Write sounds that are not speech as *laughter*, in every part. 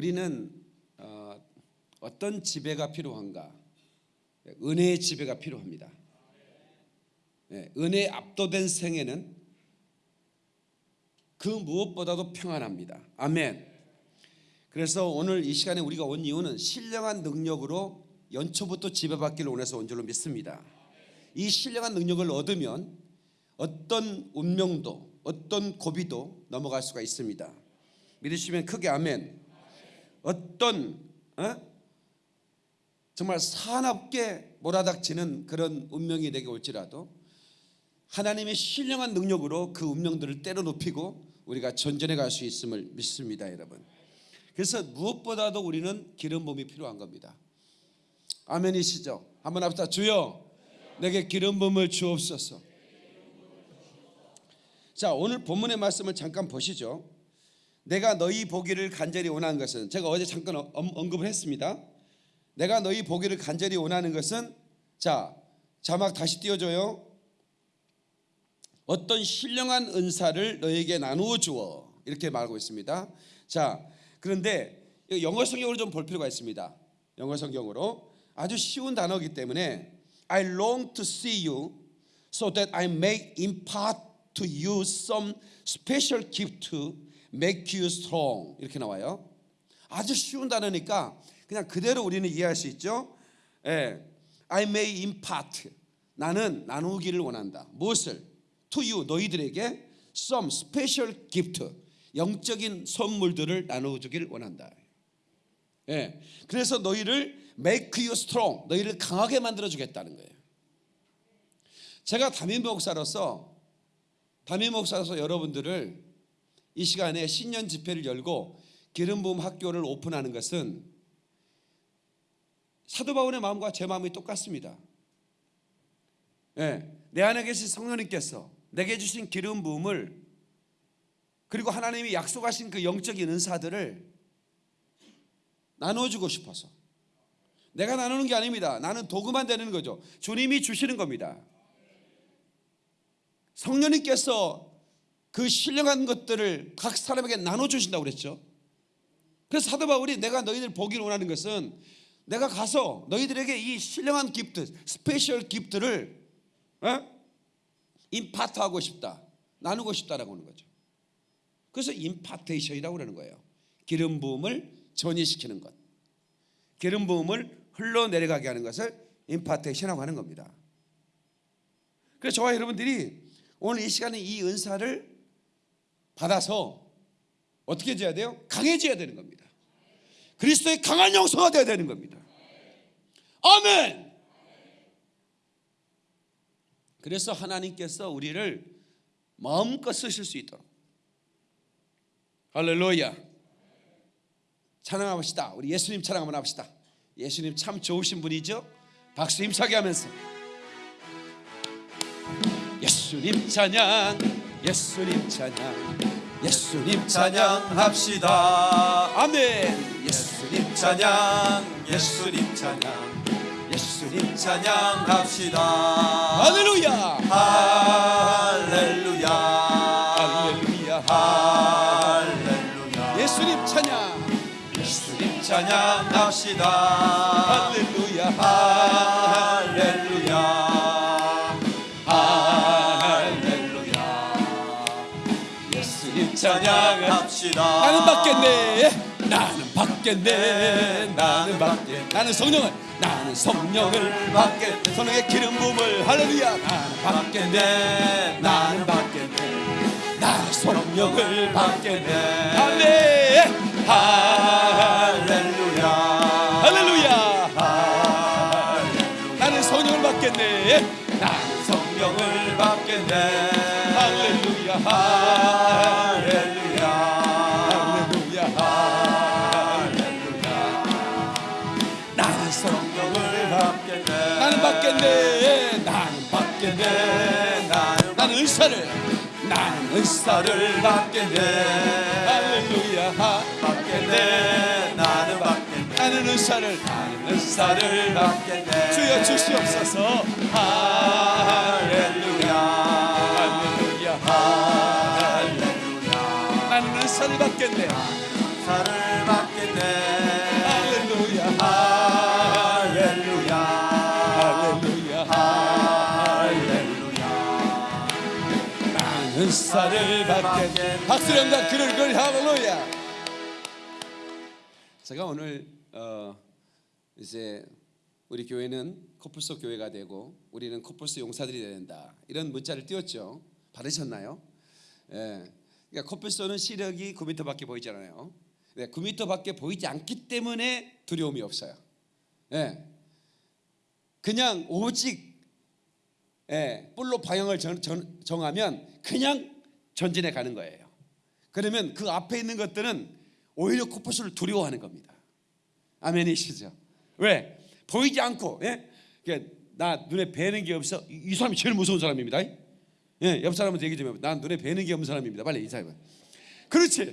우리는 어, 어떤 지배가 필요한가? 은혜의 지배가 필요합니다. 네, 은혜에 압도된 생애는 그 무엇보다도 평안합니다. 아멘. 그래서 오늘 이 시간에 우리가 온 이유는 신령한 능력으로 연초부터 지배받기를 원해서 온 줄로 믿습니다. 이 신령한 능력을 얻으면 어떤 운명도 어떤 고비도 넘어갈 수가 있습니다. 믿으시면 크게 아멘. 어떤 어? 정말 사납게 몰아닥치는 그런 운명이 내게 올지라도 하나님의 신령한 능력으로 그 운명들을 때려눕히고 우리가 전전해 갈 수 있음을 믿습니다, 여러분. 그래서 무엇보다도 우리는 기름 부음이 필요한 겁니다. 아멘이시죠? 한번 합시다. 주여, 내게 기름 부음을 주옵소서. 자, 오늘 본문의 말씀을 잠깐 보시죠. 내가 너희 보기를 간절히 원하는 것은 제가 어제 잠깐 어, 언- 언급을 했습니다. 내가 너희 보기를 간절히 원하는 것은 자, 자막 다시 띄워줘요. 어떤 신령한 은사를 너에게 나누어 주어 이렇게 말하고 있습니다. 자, 그런데 영어 성경으로 좀 볼 필요가 있습니다. 영어 성경으로 아주 쉬운 단어이기 때문에 I long to see you so that I may impart to you some special gift make you strong 이렇게 나와요. 아주 쉬운 단어니까 그냥 그대로 우리는 이해할 수 있죠. 예, I may impart 나는 나누기를 원한다. 무엇을? To you 너희들에게 some special gift 영적인 선물들을 나눠주기를 원한다. 예, 그래서 너희를 make you strong 너희를 강하게 만들어 주겠다는 거예요. 제가 담임 목사로서 담임 목사로서 여러분들을 이 시간에 신년 집회를 열고 기름 부음 학교를 오픈하는 것은 사도 바울의 마음과 제 마음이 똑같습니다. 예, 내 안에 계신 성령님께서 내게 주신 기름 부음을 그리고 하나님이 약속하신 그 영적인 은사들을 나눠주고 싶어서 내가 나누는 게 아닙니다. 나는 도구만 되는 거죠. 주님이 주시는 겁니다. 성령님께서 그 신령한 것들을 각 사람에게 나눠주신다고 그랬죠. 그래서 사도 바울이 내가 너희들 보기를 원하는 것은 내가 가서 너희들에게 이 신령한 gift, special gift를 어? 임파트하고 싶다, 나누고 싶다라고 하는 거죠. 그래서 임파테이션이라고 그러는 거예요. 기름 부음을 전이시키는 것, 기름 부음을 흘러 내려가게 하는 것을 임파테이션이라고 하는 겁니다. 그래서 저와 여러분들이 오늘 이 시간에 이 은사를 받아서 어떻게 해야 돼요? 강해져야 되는 겁니다. 그리스도의 강한 영성가 되어야 되는 겁니다. 아멘. 그래서 하나님께서 우리를 마음껏 쓰실 수 있도록 할렐루야. 찬양합시다. 우리 예수님 찬양 한번 합시다. 예수님 참 좋으신 분이죠. 박수 힘차게 하면서 예수님 찬양, 예수님 찬양, 예수님 찬양. 찬양합시다. 아멘. 예수님 찬양, 예수님 찬양, 예수님 찬양합시다. 할렐루야. 할렐루야. 할렐루야. 할렐루야. 예수님 찬양. 예수님 찬양합시다. 할렐루야. 찬양. 찬양합시다. 나는 받겠네. 나는 받겠네. 나는 받겠네. 나는 성령을 나는 성령을 받겠네. 성령의 기름 부음을 할렐루야. 나는 받겠네. 나는 받겠네. 나는 성령을 받겠네. 아멘. 할렐루야. 할렐루야. 나는 성령을 받겠네. 나는 은사를 받겠네. 할렐루야. 받겠네. 나는 받겠네. 나는 은사를 나는 은사를 받겠네. 주여 주시옵소서. 할렐루야. 할렐루야. 할렐루야. 나는 은사를 받겠네. 은사를 받겠네. 박수령과 그를 그를 할렐루야 제가 오늘 어 이제 우리 교회는 코뿔소 교회가 되고 우리는 코뿔소 용사들이 된다 이런 문자를 띄웠죠 받으셨나요? 예. 그러니까 코뿔소는 시력이 9m밖에 보이지 않아요. 네, 9m밖에 보이지 않기 때문에 두려움이 없어요. 예. 그냥 오직 예, 뿔로 방향을 정, 정, 정하면 그냥 전진해 가는 거예요. 그러면 그 앞에 있는 것들은 오히려 코뿔소를 두려워하는 겁니다. 아멘이시죠? 왜? 보이지 않고 예? 그러니까 나 눈에 뵈는 게 없어. 이, 이 사람이 제일 무서운 사람입니다. 예, 옆 사람한테 얘기 좀 해봐. 난 눈에 뵈는 게 없는 사람입니다. 빨리 인사해봐. 그렇지.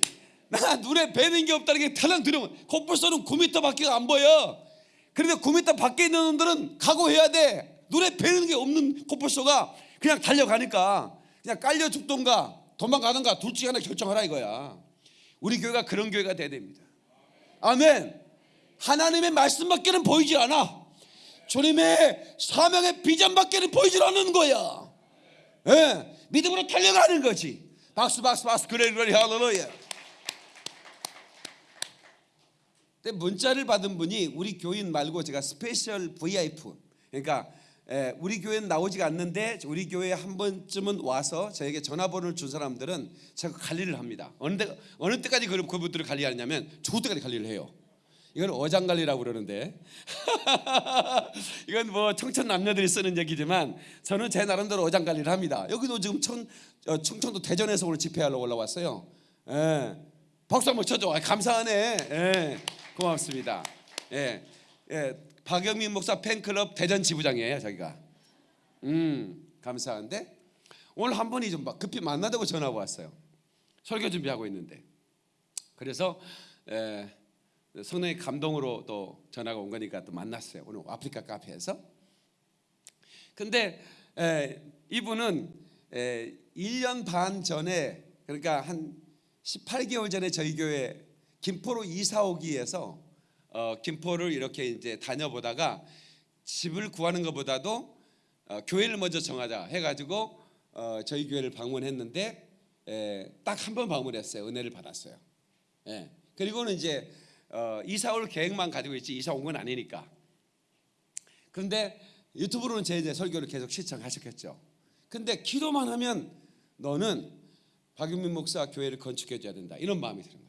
나 눈에 뵈는 게 없다는 게 가장 두려워. 코뿔소는 9m밖에 안 보여. 그런데 9m 밖에 있는 놈들은 각오해야 돼. 눈에 뵈는 게 없는 코뿔소가 그냥 달려가니까 그냥 깔려 죽던가 도망가던가 둘 중에 하나 결정하라 이거야. 우리 교회가 그런 교회가 돼야 됩니다. 아멘. 하나님의 말씀밖에는 보이질 않아. 주님의 사명의 비전밖에는 보이질 않는 거야. 예, 믿음으로 달려가는 거지. 박수 박수 박수 그래 그래 할렐루야. 문자를 받은 분이 우리 교인 말고 제가 special VIP 그러니까 에, 우리 교회는 나오지가 않는데 우리 교회에 한 번쯤은 와서 저에게 전화번호를 준 사람들은 제가 관리를 합니다. 어느 때 어느 때까지 그 그분들을 관리하냐면 죽을 때까지 관리를 해요. 이건 어장 관리라고 그러는데 *laughs* 이건 뭐 청춘 남녀들이 쓰는 얘기지만 저는 제 나름대로 어장 관리를 합니다. 여기도 지금 청, 어, 충청도 대전에서 오늘 집회하러 올라왔어요. 예. 박수 한번 쳐줘. 아, 감사하네. 예. 고맙습니다. 예. 예. 박영민 목사 팬클럽 대전 지부장이에요, 저기가. 음, 감사한데 오늘 한 분이 좀 급히 만나자고 전화가 왔어요. 설교 준비하고 있는데. 그래서 에, 성령의 감동으로 또 전화가 온 거니까 또 만났어요. 오늘 아프리카 카페에서. 근데 에, 이분은 에, 1년 반 전에 그러니까 한 18개월 전에 저희 교회 김포로 이사 오기에서 어, 김포를 이렇게 이제 다녀보다가 집을 구하는 것보다도 어, 교회를 먼저 정하자 해가지고 어, 저희 교회를 방문했는데 딱 한 번 방문했어요. 은혜를 받았어요. 예. 그리고는 이제 어, 이사 올 계획만 가지고 있지 이사 온 건 아니니까. 그런데 유튜브로는 제 이제 설교를 계속 시청하셨겠죠. 근데 기도만 하면 너는 박윤민 목사 교회를 건축해 줘야 된다. 이런 마음이 드는 거예요.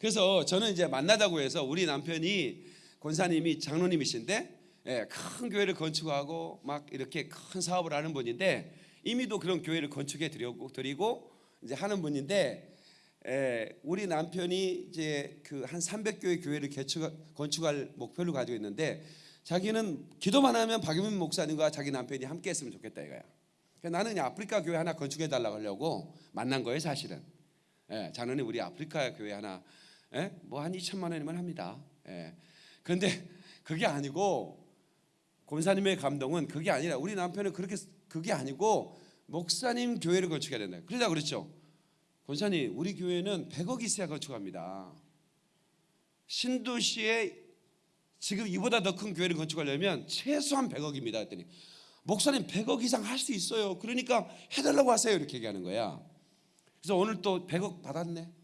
예? 그래서 저는 이제 만나자고 해서 우리 남편이 권사님이 장로님이신데 예, 큰 교회를 건축하고 막 이렇게 큰 사업을 하는 분인데 이미도 그런 교회를 건축해 드리고 드리고 이제 하는 분인데 예, 우리 남편이 이제 그 한 300교회 교회를 개축, 건축할 목표를 가지고 있는데 자기는 기도만 하면 박유민 목사님과 자기 남편이 함께 했으면 좋겠다 이거야. 나는 아프리카 교회 하나 건축해 달라고 하려고 만난 거예요 사실은. 예, 자녀는 우리 아프리카 교회 하나 예? 뭐한 2천만 원이면 합니다. 예. 그런데 그게 아니고 권사님의 감동은 그게 아니라 우리 남편은 그렇게 그게 아니고 목사님 교회를 건축해야 된다. 그러다 그랬죠. 권사님, 우리 교회는 100억 있어야 건축합니다. 신도시에 지금 이보다 더 큰 교회를 건축하려면 최소한 100억입니다. 했더니 목사님 100억 이상 할 수 있어요. 그러니까 해달라고 하세요. 이렇게 얘기하는 거야. 그래서 오늘 또 100억 받았네.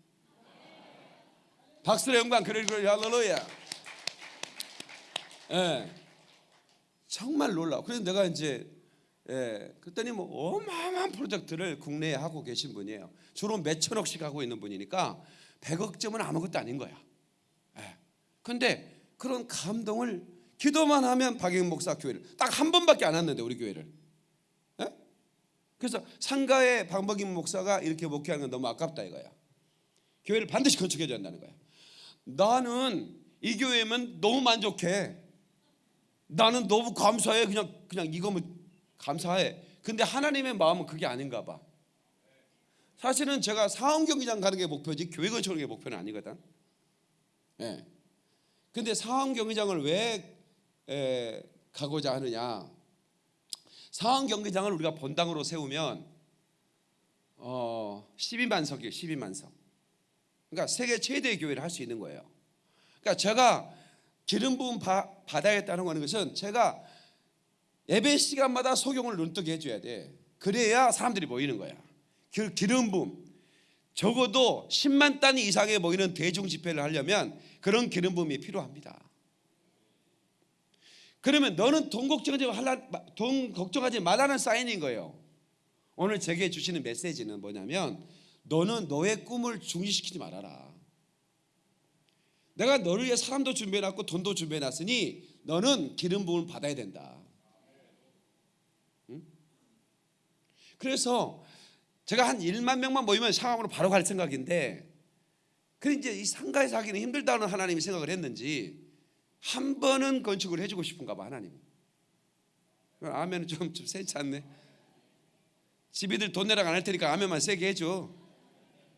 박수의 영광 그래 그래 할렐루야. 예. 정말 놀라워. 그래서 내가 이제 예, 그랬더니 뭐 어마어마한 프로젝트를 국내에 하고 계신 분이에요. 주로 몇 천억씩 하고 있는 분이니까 100억쯤은 아무것도 아닌 거야. 예. 근데 그런 감동을 기도만 하면 박영 목사 교회를 딱 한 번밖에 안 왔는데 우리 교회를. 예? 그래서 상가의 박박임 목사가 이렇게 목회하는 건 너무 아깝다 이거야. 교회를 반드시 건축해 줘야 한다는 거야. 나는 이 교회면 너무 만족해. 나는 너무 감사해. 그냥 그냥 이거면 감사해. 근데 하나님의 마음은 그게 아닌가 봐. 사실은 제가 사원 경기장 가는 게 목표지 교회 건축하는 게 목표는 아니거든. 예. 근데 사원 경기장을 왜 에, 가고자 하느냐? 사원 경기장을 우리가 본당으로 세우면 어, 12만석이에요. 12만석. 그러니까 세계 최대의 교회를 할 수 있는 거예요. 그러니까 제가 기름 부음 받아야겠다는 거는 것은 제가 예배 시간마다 소경을 눈뜨게 해줘야 돼. 그래야 사람들이 모이는 거야. 그 기름 부음. 적어도 10만 단위 이상의 모이는 대중 집회를 하려면 그런 기름 부음이 필요합니다. 그러면 너는 돈 걱정하지 말라, 돈 걱정하지 말라는 사인인 거예요. 오늘 제게 주시는 메시지는 뭐냐면 너는 너의 꿈을 중지시키지 말아라. 내가 너를 위해 사람도 준비해놨고 돈도 준비해놨으니 너는 기름 부음을 받아야 된다. 응? 그래서 제가 한 1만 명만 모이면 상암으로 바로 갈 생각인데 그 이제 이 상가에서 하기는 힘들다는 하나님이 생각을 했는지 한 번은 건축을 해주고 싶은가 봐 하나님. 아멘은 좀, 좀 세지 않네. 집이들 돈 내라고 안 할 테니까 아멘만 세게 해줘.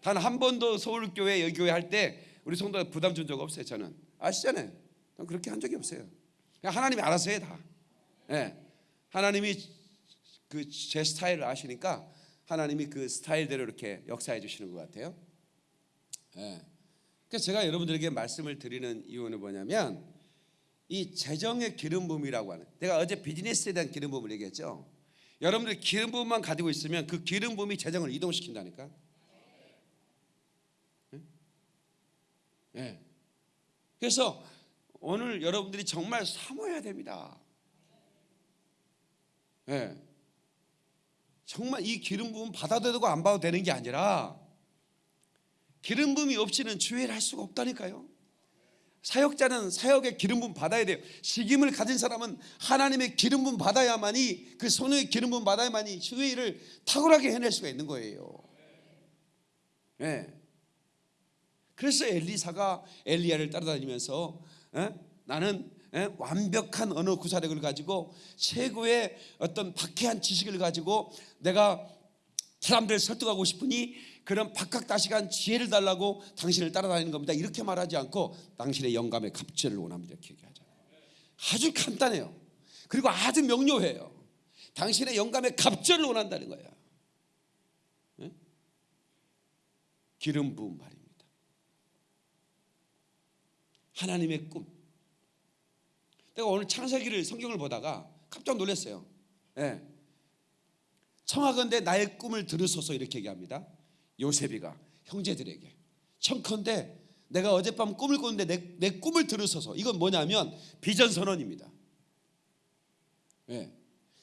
단 한 번도 서울교회 여교회 할 때 우리 성도가 부담 준 적 없어요 저는. 아시잖아요. 전 그렇게 한 적이 없어요. 그냥 하나님이 알아서 해 다. 예. 하나님이 그 제 스타일을 아시니까 하나님이 그 스타일대로 이렇게 역사해 주시는 것 같아요. 예. 그래서 제가 여러분들에게 말씀을 드리는 이유는 뭐냐면 이 재정의 기름 부음이라고 하는 내가 어제 비즈니스에 대한 기름 부음을 얘기했죠. 여러분들 기름 부음만 가지고 있으면 그 기름 부음이 재정을 이동시킨다니까. 예. 그래서 오늘 여러분들이 정말 사모해야 됩니다. 예. 정말 이 기름 부음 받아도 되고 안 받아도 되는 게 아니라 기름 부음이 없이는 주회를 할 수가 없다니까요. 사역자는 사역의 기름 부음 받아야 돼요. 식임을 가진 사람은 하나님의 기름 부음 받아야만이 그 손의 기름 부음 받아야만이 주회를 탁월하게 해낼 수가 있는 거예요. 예. 그래서 엘리사가 엘리야를 따라다니면서 예? 나는 예? 완벽한 언어 구사력을 가지고 최고의 어떤 박해한 지식을 가지고 내가 사람들을 설득하고 싶으니 그런 박학다식한 지혜를 달라고 당신을 따라다니는 겁니다. 이렇게 말하지 않고 당신의 영감의 갑절을 원합니다. 이렇게 얘기하잖아요. 아주 간단해요. 그리고 아주 명료해요. 당신의 영감의 갑절을 원한다는 거야. 예? 기름 부은 말입니다. 하나님의 꿈. 내가 오늘 창세기를 성경을 보다가 깜짝 놀랐어요. 예. 청하건대 나의 꿈을 들으소서 이렇게 얘기합니다. 요셉이가 형제들에게 청컨대 내가 어젯밤 꿈을 꿨는데 내, 내 꿈을 들으소서 이건 뭐냐면 비전 선언입니다. 예.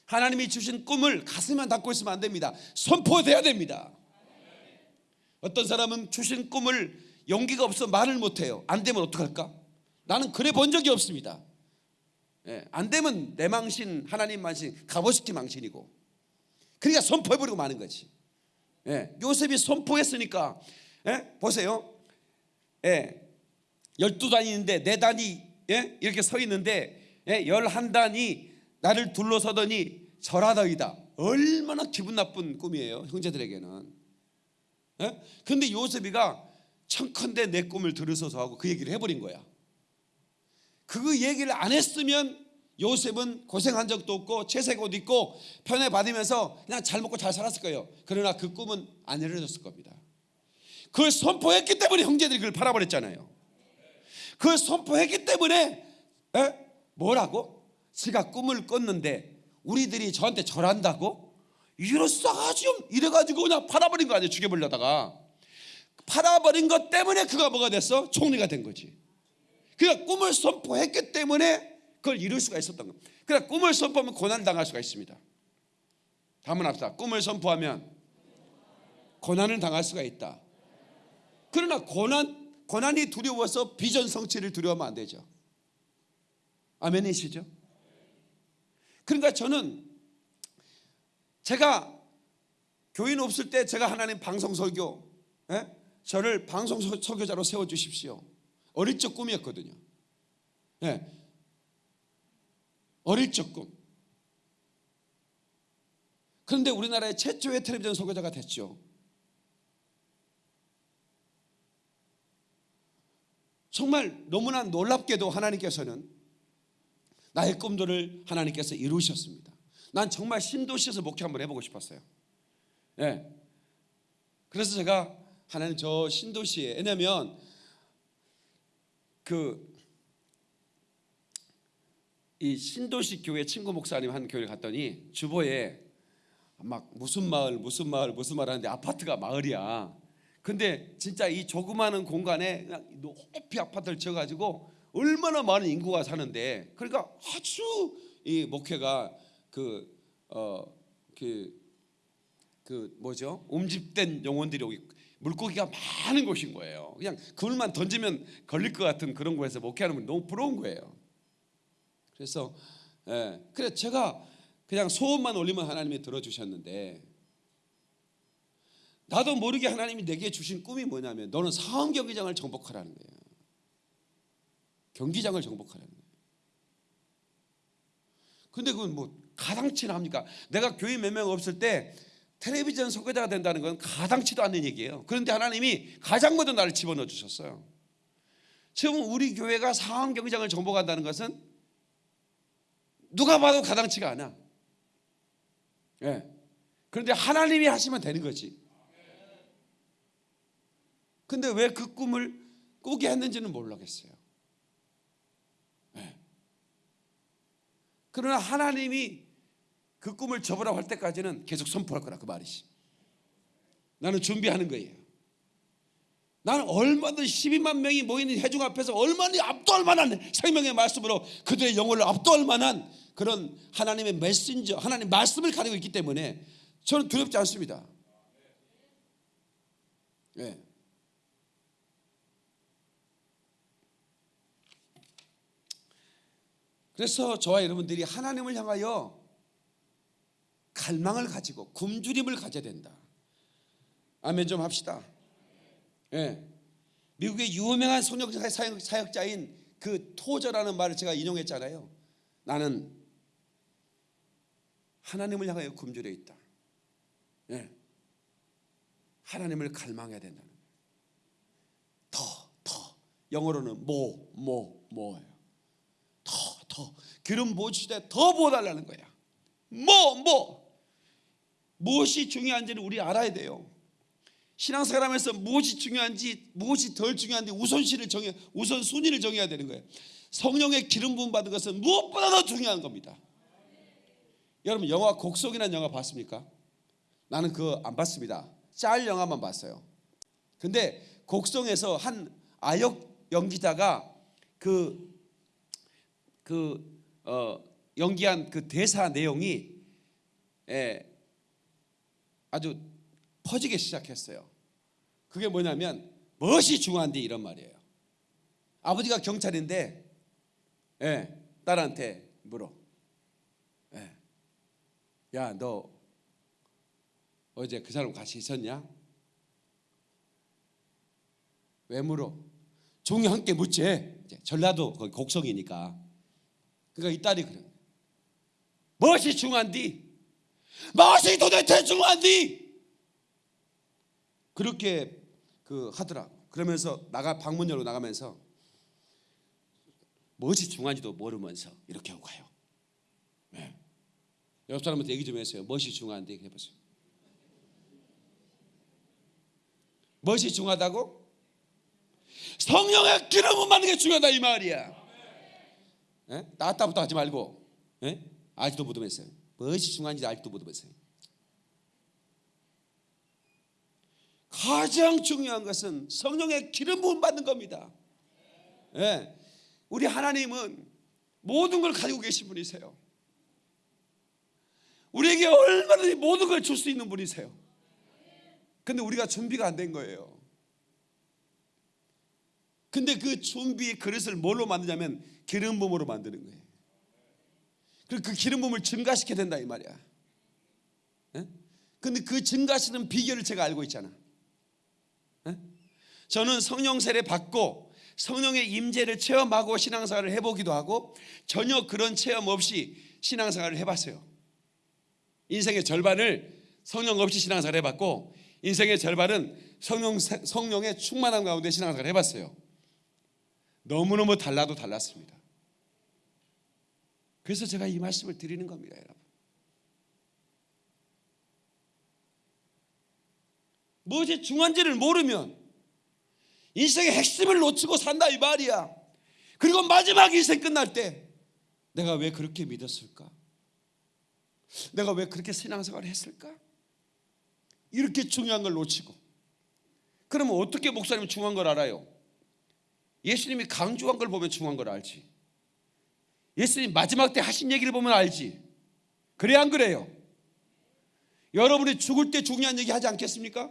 하나님이 주신 꿈을 가슴만 닫고 있으면 안 됩니다. 선포돼야 됩니다. 어떤 사람은 주신 꿈을 용기가 없어 말을 못해요. 안 되면 어떡할까? 나는 그래 본 적이 없습니다. 예, 안 되면 내 망신 하나님 망신 갑오시키 망신이고. 그러니까 선포해버리고 마는 거지. 예, 요셉이 선포했으니까 예, 보세요. 예, 12단이 있는데 네 단이 예, 이렇게 서 있는데 예, 11단이 나를 둘러서더니 절하더이다. 얼마나 기분 나쁜 꿈이에요 형제들에게는. 예? 근데 요셉이가 청컨대 내 꿈을 들으소서 하고 그 얘기를 해버린 거야 그 얘기를 안 했으면 요셉은 고생한 적도 없고 채색 옷 입고 편애 받으면서 그냥 잘 먹고 잘 살았을 거예요. 그러나 그 꿈은 안 이루어졌을 겁니다. 그걸 선포했기 때문에 형제들이 그걸 팔아버렸잖아요. 그걸 선포했기 때문에 에? 뭐라고? 지가 꿈을 꿨는데 우리들이 저한테 절한다고? 이럴 싸가지고 이래가지고 그냥 팔아버린 거 아니에요 죽여버리려다가 팔아버린 것 때문에 그가 뭐가 됐어? 총리가 된 거지 그가 꿈을 선포했기 때문에 그걸 이룰 수가 있었던 겁니다. 그러나 꿈을 선포하면 고난 당할 수가 있습니다. 다음은 합시다. 꿈을 선포하면 고난을 당할 수가 있다. 그러나 고난 고난이 두려워서 비전 성취를 두려워하면 안 되죠. 아멘이시죠? 그러니까 저는 제가 교인 없을 때 제가 하나님 방송 설교 예? 저를 방송 설교자로 세워 주십시오. 어릴 적 꿈이었거든요. 예. 어릴 적 꿈. 그런데 우리나라의 최초의 텔레비전 소개자가 됐죠. 정말 너무나 놀랍게도 하나님께서는 나의 꿈들을 하나님께서 이루셨습니다. 난 정말 신도시에서 목회 한번 해보고 싶었어요. 예. 그래서 제가 하나님 저 신도시에 왜냐면 그 이 신도시 교회 친구 목사님 한 교회를 갔더니 주보에 막 무슨 마을 무슨 마을 무슨 마을 하는데 아파트가 마을이야. 근데 진짜 이 조그마한 공간에 높이 아파트를 지어가지고 얼마나 많은 인구가 사는데 그러니까 아주 이 목회가 그 어그그 뭐죠? 움집된 영혼들이 오기 물고기가 많은 곳인 거예요. 그냥 그물만 던지면 걸릴 것 같은 그런 곳에서 목회하는 분 너무 부러운 거예요. 그래서 예, 그래 제가 그냥 소원만 올리면 하나님이 들어주셨는데 나도 모르게 하나님이 내게 주신 꿈이 뭐냐면 너는 상암 경기장을 정복하라는 거예요. 경기장을 정복하라는 거예요. 근데 그건 뭐 가당치나 합니까? 내가 교회 몇 명 없을 때 텔레비전 소개자가 된다는 건 가당치도 않는 얘기예요. 그런데 하나님이 가장 먼저 나를 집어넣어 주셨어요. 지금 우리 교회가 상암 경기장을 정복한다는 것은 누가 봐도 가당치가 않아. 예. 그런데 하나님이 하시면 되는 거지. 근데 왜 그 꿈을 꾸게 했는지는 모르겠어요. 예. 그러나 하나님이 그 꿈을 접으라고 할 때까지는 계속 선포할 거라 그 말이지. 나는 준비하는 거예요. 나는 얼마든 12만 명이 모이는 회중 앞에서 얼마나 압도할 만한 생명의 말씀으로 그들의 영혼을 압도할 만한 그런 하나님의 메신저, 하나님 말씀을 가지고 있기 때문에 저는 두렵지 않습니다. 예. 그래서 저와 여러분들이 하나님을 향하여 갈망을 가지고 굶주림을 가져야 된다. 아멘 좀 합시다. 예. 미국의 유명한 성령 사역, 사역자인 그 토저라는 말을 제가 인용했잖아요. 나는 하나님을 향하여 굶주려 있다. 예. 하나님을 갈망해야 된다는. 더, 더. 영어로는 뭐, 뭐, 뭐예요. 더, 더. 기름 부어주시되 더 부어달라는 거야. 뭐, 뭐. 무엇이 중요한지는 우리 알아야 돼요. 신앙생활하면서 무엇이 중요한지 무엇이 덜 중요한지 우선시를 정해 우선 순위를 정해야 되는 거예요. 성령의 기름 부음 받은 것은 무엇보다 더 중요한 겁니다. 여러분 영화 곡성이라는 영화 봤습니까? 나는 그거 안 봤습니다. 짤 영화만 봤어요. 근데 곡성에서 한 아역 연기자가 그 그 어, 연기한 그 대사 내용이 예, 아주 퍼지기 시작했어요. 그게 뭐냐면 무엇이 중요한데 이런 말이에요. 아버지가 경찰인데 예, 딸한테 물어. 예. 야, 너 어제 그 사람 같이 있었냐? 왜 물어? 종이 함께 묻지. 이제 전라도 거기 곡성이니까. 그러니까 이 딸이 그래. 무엇이 중요한디? 무엇이 도대체 중요한디? 그렇게 그 하더라. 그러면서 나가 방문 열고 나가면서 무엇이 중요한지도 모르면서 이렇게 하고 가요. 네. 옆 사람한테 얘기 좀 했어요. 무엇이 중요한데 해보세요. 무엇이 중요하다고? 성령의 기름을 받는 게 중요하다 이 말이야. 예? 나왔다부터 하지 말고 예? 아직도 못하면서요. 무엇이 중요한지 아직도 못하면서요. 가장 중요한 것은 성령의 기름 부음 받는 겁니다. 예. 우리 하나님은 모든 걸 가지고 계신 분이세요. 우리에게 얼마든지 모든 걸 줄 수 있는 분이세요. 근데 우리가 준비가 안 된 거예요. 근데 그 준비의 그릇을 뭘로 만드냐면 기름 부음으로 만드는 거예요. 그리고 그 기름 부음을 증가시켜야 된다 이 말이야. 예? 근데 그 증가시는 비결을 제가 알고 있잖아. 예? 저는 성령 세례 받고 성령의 임재를 체험하고 신앙생활을 해보기도 하고 전혀 그런 체험 없이 신앙생활을 해봤어요. 인생의 절반을 성령 없이 신앙생활을 해봤고 인생의 절반은 성령 성령의 충만함 가운데 신앙생활을 해봤어요. 너무너무 달라도 달랐습니다. 그래서 제가 이 말씀을 드리는 겁니다, 여러분. 무엇이 중요한지를 모르면 인생의 핵심을 놓치고 산다 이 말이야. 그리고 마지막 인생 끝날 때 내가 왜 그렇게 믿었을까? 내가 왜 그렇게 신앙생활을 했을까? 이렇게 중요한 걸 놓치고 그러면 어떻게 목사님이 중요한 걸 알아요? 예수님이 강조한 걸 보면 중요한 걸 알지 예수님 마지막 때 하신 얘기를 보면 알지? 그래 안 그래요? 여러분이 죽을 때 중요한 얘기 하지 않겠습니까?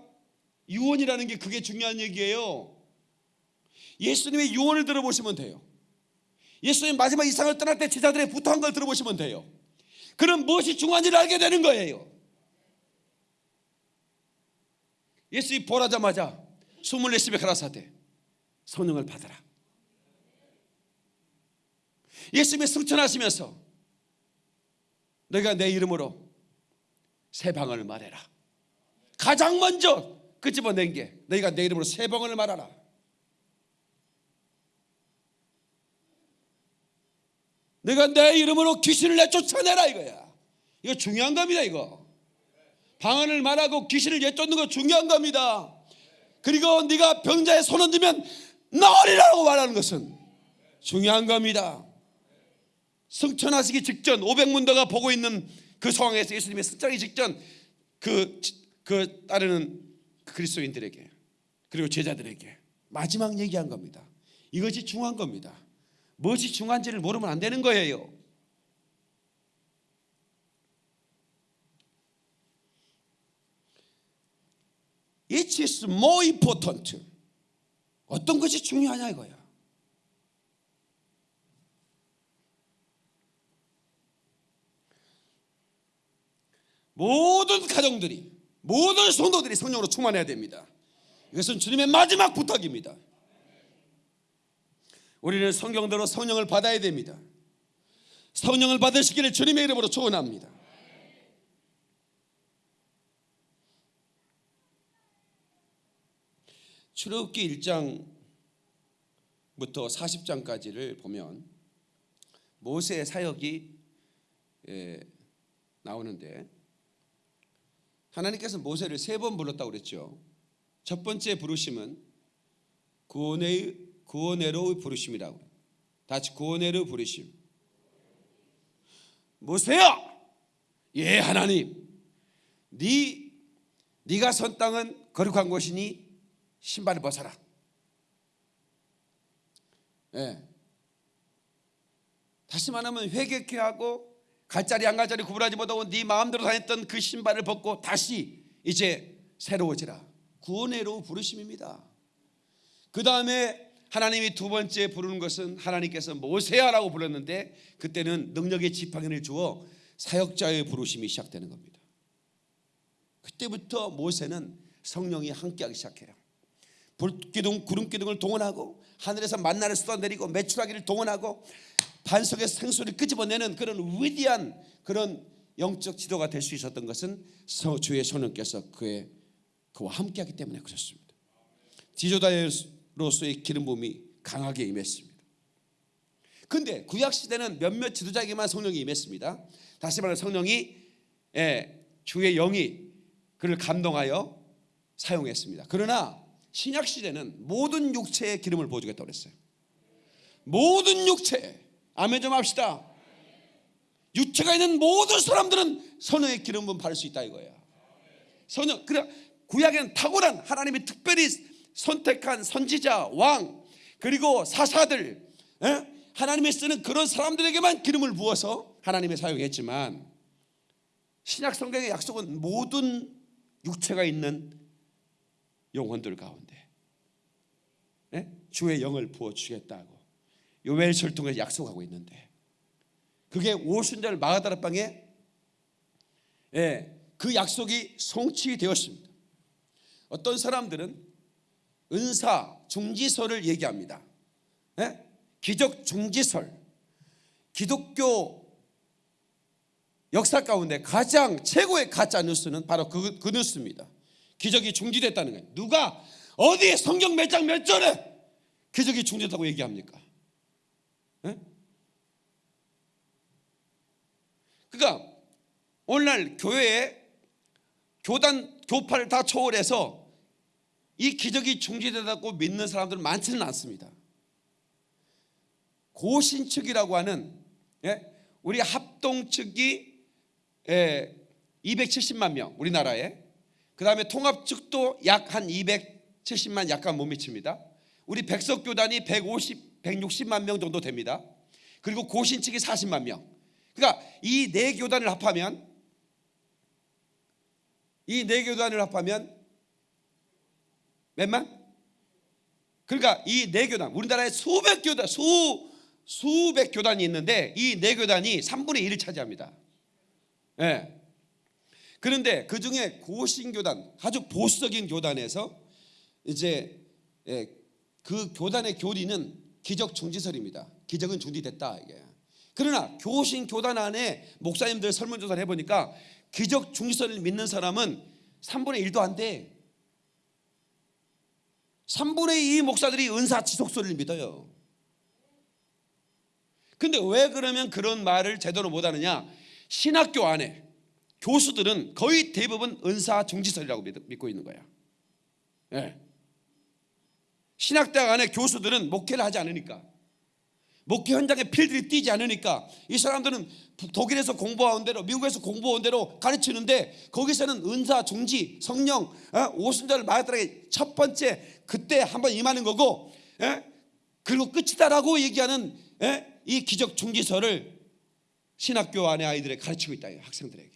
유언이라는 게 그게 중요한 얘기예요. 예수님의 유언을 들어보시면 돼요. 예수님 마지막 이 세상을 떠날 때 제자들의 부탁한 걸 들어보시면 돼요. 그럼 무엇이 중요한지를 알게 되는 거예요. 예수님이 보라자마자 스물네 집에 가라사대 성령을 받아라 예수님이 승천하시면서 너희가 내 이름으로 새 방언을 말해라. 가장 먼저 끄집어낸 게 너희가 내 이름으로 새 방언을 말하라. 내가 내 이름으로 귀신을 내쫓아내라 이거야. 이거 중요한 겁니다 이거. 방언을 말하고 귀신을 내쫓는 거 중요한 겁니다. 그리고 네가 병자의 손 얹으면 나으리라고 말하는 것은 중요한 겁니다 승천하시기 직전 500문도가 보고 있는 그 상황에서 예수님의 승천하기 직전 그, 그 따르는 그리스도인들에게 그리고 제자들에게 마지막 얘기한 겁니다 이것이 중요한 겁니다 무엇이 중요한지를 모르면 안 되는 거예요 It is more important. 어떤 것이 중요하냐 이거야. 모든 가정들이 모든 성도들이 성령으로 충만해야 됩니다. 이것은 주님의 마지막 부탁입니다. 우리는 성경대로 성령을 받아야 됩니다. 성령을 받으시기를 주님의 이름으로 축원합니다. 출애굽기 1장부터 40장까지를 보면 모세의 사역이 예, 나오는데 하나님께서 모세를 세 번 불렀다고 그랬죠. 첫 번째 부르심은 구원의 구원의로 부르심이라고. 다시 구원의로 부르심. 모세야, 예 하나님, 네 네가 선 땅은 거룩한 곳이니 신발을 벗어라. 예. 다시 말하면 회개케 하고 갈자리 안 갈자리 구분하지 못하고 네 마음대로 다녔던 그 신발을 벗고 다시 이제 새로워지라. 구원의로 부르심입니다. 그 다음에 하나님이 두 번째 부르는 것은 하나님께서 모세야라고 불렀는데 그때는 능력의 지팡이를 주어 사역자의 부르심이 시작되는 겁니다. 그때부터 모세는 성령이 함께하기 시작해요. 불기둥 구름기둥을 동원하고 하늘에서 만나를 쏟아내리고 매출하기를 동원하고 반석의 생수를 끄집어내는 그런 위대한 그런 영적 지도가 될 수 있었던 것은 주의 성령께서 그의 그와 함께하기 때문에 그렇습니다. 지도자로서의 기름 부음이 강하게 임했습니다. 근데 구약 시대는 몇몇 지도자에게만 성령이 임했습니다. 다시 말해 성령이 예, 주의 영이 그를 감동하여 사용했습니다. 그러나 신약 시대는 모든 육체의 기름을 부어주겠다고 그랬어요. 모든 육체 아멘 좀 합시다. 육체가 있는 모든 사람들은 선의 기름 부음 받을 수 있다 이거야. 선영 그래 구약에는 탁월한 하나님이 특별히 선택한 선지자 왕 그리고 사사들 에? 하나님이 쓰는 그런 사람들에게만 기름을 부어서 하나님이 사용했지만 신약 성경의 약속은 모든 육체가 있는 영혼들 가운데 에? 주의 영을 부어 주겠다고 요엘서를 통해서 약속하고 있는데 그게 오순절 마가다라 방에 예, 그 약속이 성취되었습니다. 어떤 사람들은 은사 중지설을 얘기합니다. 예? 기적 중지설. 기독교 역사 가운데 가장 최고의 가짜 뉴스는 바로 그, 그 뉴스입니다. 기적이 중지됐다는 거예요. 누가 어디 성경 몇 장 몇 절에 기적이 중지됐다고 얘기합니까? 예? 그러니까 오늘날 교회에 교단 교파를 다 초월해서 이 기적이 중지되다고 믿는 사람들은 많지는 않습니다. 고신 측이라고 하는 예? 우리 합동 측이 에, 270만 명 우리나라에 그 다음에 통합측도 약 한 270만 약간 못 미칩니다. 우리 백석 교단이 150 160만 명 정도 됩니다. 그리고 고신 측이 40만 명. 그러니까 이 네 교단을 합하면 이 네 교단을 합하면 몇만? 그러니까 이 네 교단 우리나라에 수백 교단 수 수백 교단이 있는데 이 네 교단이 3분의 1을 차지합니다. 예. 그런데 그 중에 고신교단 아주 보수적인 교단에서 이제 예, 그 교단의 교리는 기적 중지설입니다. 기적은 중지됐다 이게. 그러나 교신 교단 안에 목사님들 설문조사를 해보니까 기적 중지설을 믿는 사람은 3분의 1도 안 돼. 3분의 2 목사들이 은사 지속설을 믿어요. 근데 왜 그러면 그런 말을 제대로 못하느냐? 신학교 안에 교수들은 거의 대부분 은사 중지설이라고 믿- 믿고 있는 거야. 예. 신학대학 안에 교수들은 목회를 하지 않으니까 목회 현장에 필들이 뛰지 않으니까 이 사람들은 독일에서 공부한 대로 미국에서 공부한 대로 가르치는데 거기서는 은사 중지 성령 어? 오순절을 마다라게 첫 번째 그때 한번 임하는 거고 예? 그리고 끝이다라고 얘기하는 예? 이 기적 중지설을 신학교 안에 아이들에 가르치고 있다 이 학생들에게.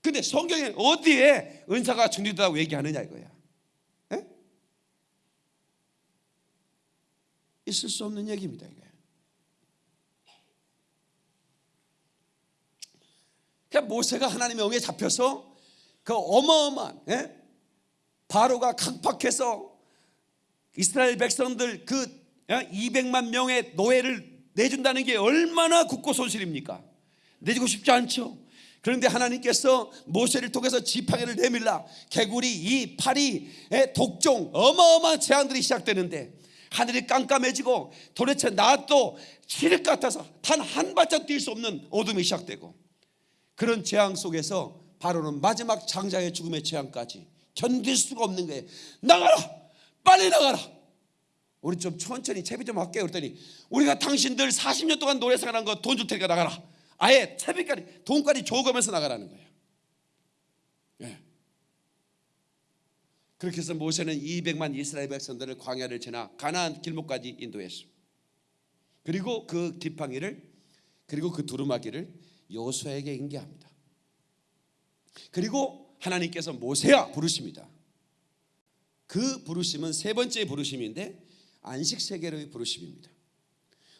근데 성경에 어디에 은사가 중지되다고 얘기하느냐 이거야. 예? 있을 수 없는 얘기입니다 이게. 그러니까 모세가 하나님의 영에 잡혀서 그 어마어마한 예? 바로가 강팍해서 이스라엘 백성들 그 200만 명의 노예를 내준다는 게 얼마나 국고 손실입니까? 내주고 싶지 않죠. 그런데 하나님께서 모세를 통해서 지팡이를 내밀라 개구리 이 파리의 독종 어마어마한 재앙들이 시작되는데 하늘이 깜깜해지고 도대체 나도 칠흑 같아서 단 한 발짝 뛸 수 없는 어둠이 시작되고 그런 재앙 속에서 바로는 마지막 장자의 죽음의 재앙까지 견딜 수가 없는 거예요. 나가라, 빨리 나가라. 우리 좀 천천히 채비 좀 할게요. 그랬더니 우리가 당신들 40년 동안 노래 생활한 거 돈 줄 테니까 나가라. 아예 채비까지 돈까지 줘가면서 나가라는 거예요. 예. 그렇게 해서 모세는 200만 이스라엘 백성들을 광야를 지나 가나안 길목까지 인도했습니다. 그리고 그 지팡이를 그리고 그 두루마기를 요수에게 인계합니다. 그리고 하나님께서 모세야 부르십니다. 그 부르심은 세 번째 부르심인데 안식 세계로의 부르심입니다.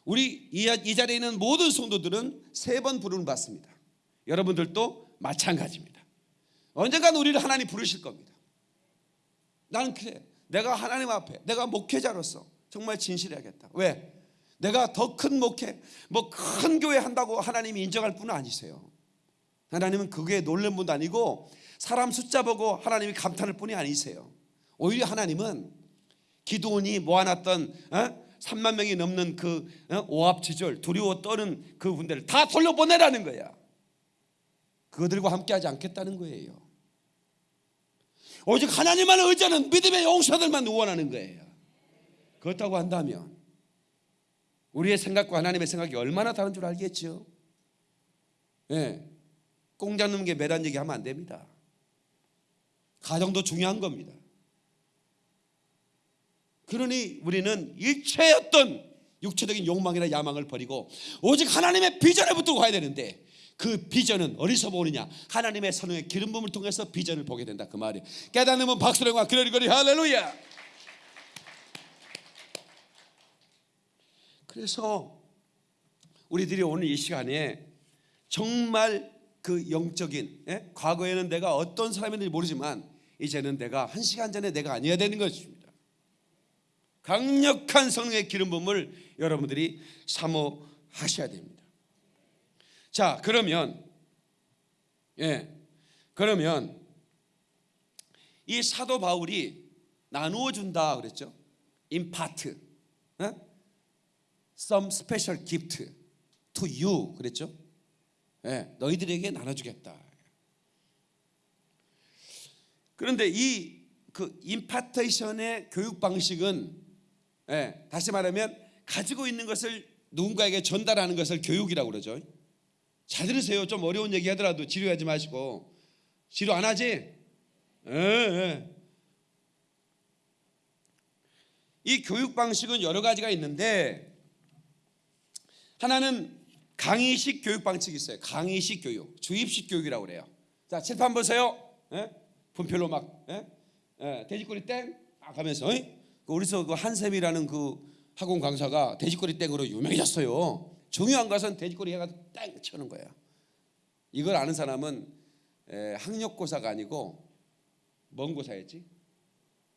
우리 이, 이 자리에 있는 모든 성도들은 세 번 부름을 받습니다. 여러분들도 마찬가지입니다. 언젠간 우리를 하나님 부르실 겁니다. 나는 그래. 내가 하나님 앞에 내가 목회자로서 정말 진실해야겠다. 왜? 내가 더 큰 목회, 뭐 큰 교회 한다고 하나님이 인정할 분은 아니세요. 하나님은 그게 놀란 분도 아니고 사람 숫자 보고 하나님이 감탄할 분이 아니세요. 오히려 하나님은 기도원이 모아놨던 어? 3만 명이 넘는 그 어? 오합지졸 두려워 떠는 그 분들을 다 돌려보내라는 거야. 그들과 함께하지 않겠다는 거예요. 오직 하나님만 의지하는 믿음의 용사들만 원하는 거예요. 그렇다고 한다면 우리의 생각과 하나님의 생각이 얼마나 다른 줄 알겠죠. 예, 꽁 잡는 게 매란 얘기하면 안 됩니다. 가정도 중요한 겁니다. 그러니 우리는 어떤 육체적인 욕망이나 야망을 버리고 오직 하나님의 비전을 붙들고 가야 되는데 그 비전은 어디서 보느냐? 하나님의 선의 기름 부음을 통해서 비전을 보게 된다 그 말이에요. 깨닫는 박수령과 그러리거리 할렐루야. 그래서 우리들이 오늘 이 시간에 정말 그 영적인 예? 과거에는 내가 어떤 사람인지 모르지만 이제는 내가 한 시간 전에 내가 아니어야 되는 것입니다. 강력한 성령의 기름 부음을 여러분들이 사모하셔야 됩니다. 자, 그러면 예. 그러면 이 사도 바울이 나누어 준다 그랬죠? 임파트. 어? some special gift to you 그랬죠? 예. 너희들에게 나눠 주겠다. 그런데 이 그 임파테이션의 교육 방식은 예, 다시 말하면 가지고 있는 것을 누군가에게 전달하는 것을 교육이라고 그러죠. 잘 들으세요. 좀 어려운 얘기 하더라도 지루하지 마시고 지루 안 하지? 예, 예. 이 교육 방식은 여러 가지가 있는데 하나는 강의식 교육 방식이 있어요. 강의식 교육, 주입식 교육이라고 그래요. 자 칠판 보세요. 예? 분필로 막 돼지꼬리 땡막 하면서 예? 그 우리 서 그 한샘이라는 그 학원 강사가 돼지꼬리 땡으로 유명해졌어요. 중요한 것은 돼지꼬리 해가지고 땡 쳐는 거예요. 이걸 아는 사람은 에, 학력고사가 아니고 뭔 고사였지?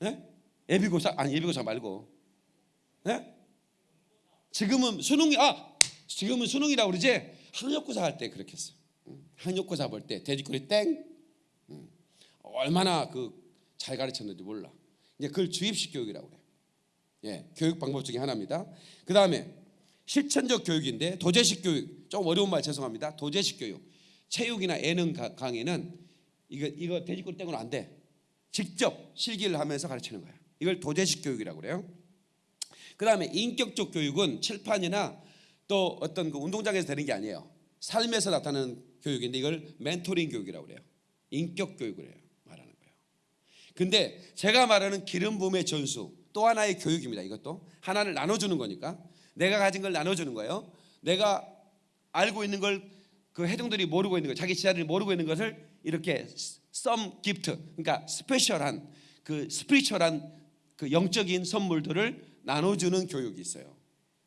예? 예비고사 아니 예비고사 말고 예? 지금은 수능이 아 지금은 수능이라고 그러지 학력고사 할 때 그렇게 했어. 응. 학력고사 볼 때 돼지꼬리 땡 응. 얼마나 그 잘 가르쳤는지 몰라. 이제 그걸 주입식 교육이라고 그래. 예, 교육 방법 중에 하나입니다. 그 다음에 실천적 교육인데 도제식 교육 좀 어려운 말 죄송합니다. 도제식 교육 체육이나 예능 가- 강의는 이거 이거 돼지꼬리 땡으로 안 돼. 직접 실기를 하면서 가르치는 거야. 이걸 도제식 교육이라고 그래요. 그 다음에 인격적 교육은 칠판이나 또 어떤 그 운동장에서 되는 게 아니에요. 삶에서 나타나는 교육인데 이걸 멘토링 교육이라고 그래요. 인격 교육을 해요. 말하는 거예요. 근데 제가 말하는 기름 부음의 전수 또 하나의 교육입니다. 이것도 하나를 나눠주는 거니까 내가 가진 걸 나눠주는 거예요. 내가 알고 있는 걸 그 해동들이 모르고 있는 거, 자기 지하를 모르고 있는 것을 이렇게 썸 기프트, 그러니까 스페셜한 그 스피리처한 그 영적인 선물들을 나눠주는 교육이 있어요.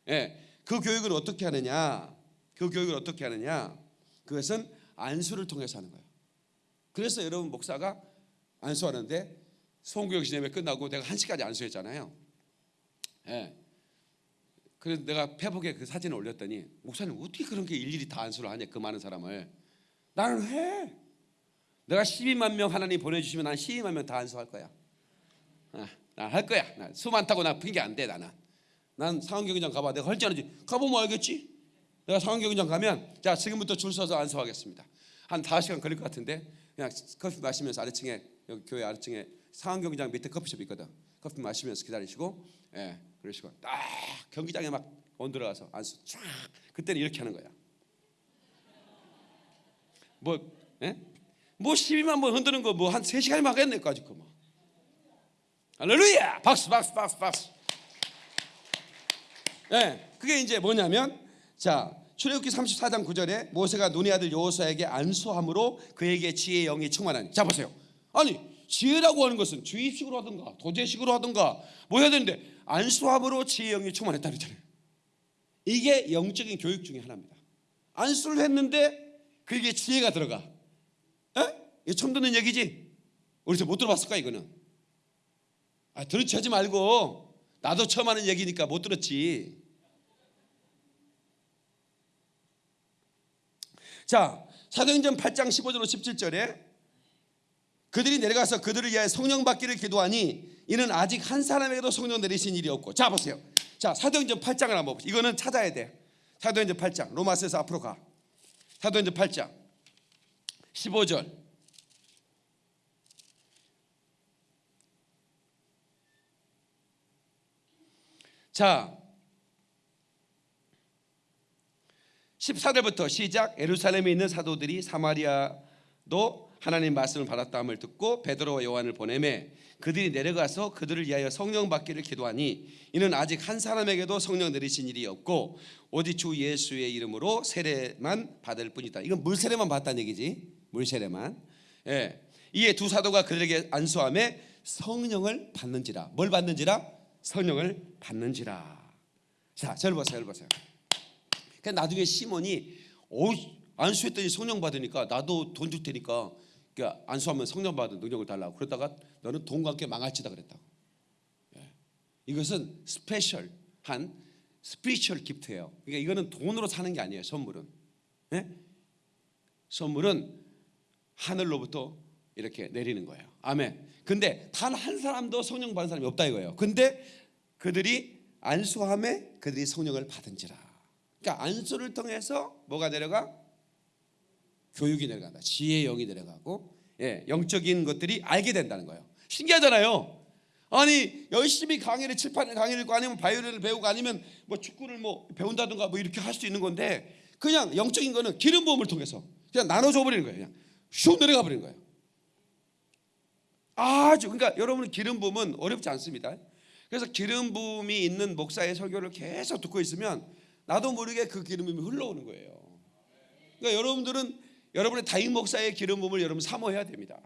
예, 그 교육을 어떻게 하느냐? 그 교육을 어떻게 하느냐? 그것은 안수를 통해서 하는 거예요. 그래서 여러분 목사가 안수하는데 송구역 시내에 끝나고 내가 한 시까지 안수했잖아요. 예. 그래서 내가 페북에 그 사진을 올렸더니 목사님 어떻게 그런 게 일일이 다 안수를 하냐 그 많은 사람을 나는 해. 내가 12만 명 하나님 보내주시면 난 12만 명 다 안수할 거야. 아, 난할 거야. 나수 많다고 나 핑계 안돼 나는. 난 상황경기장 가봐. 내가 할지 안 할지 가보면 알겠지. 내가 상황경기장 가면 자 지금부터 줄 서서 안수하겠습니다. 한 5시간 걸릴 것 같은데 그냥 커피 마시면서 아래층에 여기 교회 아래층에 상황경기장 밑에 커피숍 있거든. 커피 마시면서 기다리시고 예 그러시고 딱 경기장에 막 온들어가서 안수 쫙 그때는 이렇게 하는 거야. 뭐 예? 뭐 12만 번 흔드는 거 뭐 한 3시간이면 하겠네 까짓 거 뭐. 할렐루야! 박수 박수 박수 박수. 예, 그게 이제 뭐냐면 자 출애굽기 34장 9절에 모세가 눈의 아들 여호수아에게 안수함으로 그에게 지혜의 영이 충만하니. 자 보세요. 아니 지혜라고 하는 것은 주입식으로 하든가 도제식으로 하든가 뭐 해야 되는데 안수함으로 지혜의 영이 충만했다 그랬잖아요. 이게 영적인 교육 중에 하나입니다. 안수를 했는데 그게 지혜가 들어가. 에? 이거 처음 듣는 얘기지? 우리서 못 들어봤을까 이거는? 아 들으치 하지 말고 나도 처음 하는 얘기니까 못 들었지. 자 사도행전 8장 15절로 17절에 그들이 내려가서 그들을 위하여 성령 받기를 기도하니 이는 아직 한 사람에게도 성령 내리신 일이 없고 자 보세요. 자 사도행전 8장을 한번 보세요. 이거는 찾아야 돼. 사도행전 8장 로마서에서 앞으로 가. 사도행전 8장 15절 자 14절부터 시작 예루살렘에 있는 사도들이 사마리아도 하나님 말씀을 받았다함을 듣고 베드로와 요한을 보내매 그들이 내려가서 그들을 위하여 성령 받기를 기도하니 이는 아직 한 사람에게도 성령 내리신 일이 없고 오직 주 예수의 이름으로 세례만 받을 뿐이다. 이건 물 세례만 받다는 얘기지. 물 세례만. 예. 이에 두 사도가 그들에게 안수함에 성령을 받는지라. 뭘 받는지라? 성령을 받는지라. 자, 저를 보세요. 저를 보세요. 그 나중에 시몬이 오 안수했더니 성령 받으니까 나도 돈 줄 테니까 그러니까 안수하면 성령 받은 능력을 달라고 그러다가 너는 돈과 함께 망할지다 그랬다고. 예. 이것은 special한 spiritual gift예요. 그러니까 이거는 돈으로 사는 게 아니에요. 선물은. 예? 선물은 하늘로부터 이렇게 내리는 거예요. 아멘. 근데 단 한 사람도 성령 받은 사람이 없다 이거예요. 근데 그들이 안수함에 그들이 성령을 받은지라. 그러니까 안수를 통해서 뭐가 내려가? 교육이 내려간다. 지혜의 영이 내려가고 예, 영적인 것들이 알게 된다는 거예요. 신기하잖아요. 아니 열심히 강의를 칠판에 강의를 읽고 아니면 바이올린을 배우고 아니면 뭐 축구를 뭐 배운다든가 뭐 이렇게 할 수 있는 건데 그냥 영적인 거는 기름 부음을 통해서 그냥 나눠줘 버리는 거예요. 그냥 슉 내려가 버리는 거예요. 아주 그러니까 여러분 기름 부음은 어렵지 않습니다. 그래서 기름 부음이 있는 목사의 설교를 계속 듣고 있으면 나도 모르게 그 기름 부음이 흘러오는 거예요. 그러니까 여러분들은 여러분의 다임 목사의 기름 부음을 여러분 사모해야 됩니다.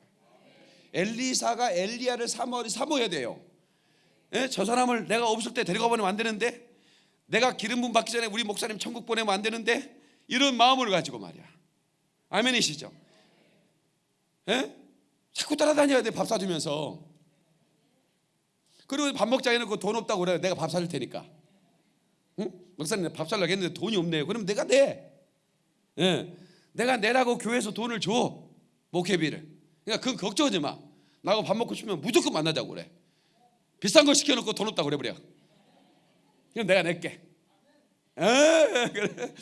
엘리사가 엘리야를 사모 사모해야 돼요. 예? 저 사람을 내가 없을 때 데려가 보내면 안 되는데 내가 기름 부음 받기 전에 우리 목사님 천국 보내면 안 되는데 이런 마음을 가지고 말이야. 아멘이시죠? 예? 자꾸 따라다녀야 돼 밥 사주면서. 그리고 밥 먹자 해놓고 돈 없다고 그래 내가 밥 사줄 테니까. 응? 목사님 밥 살려고 했는데 돈이 없네요. 그럼 내가 내. 예. 내가 내라고 교회에서 돈을 줘 목회비를. 그러니까 그건 걱정하지 마. 나하고 밥 먹고 싶으면 무조건 만나자고 그래. 비싼 거 시켜놓고 돈 없다고 그래 버려. 그럼 내가 낼게. 에 그래.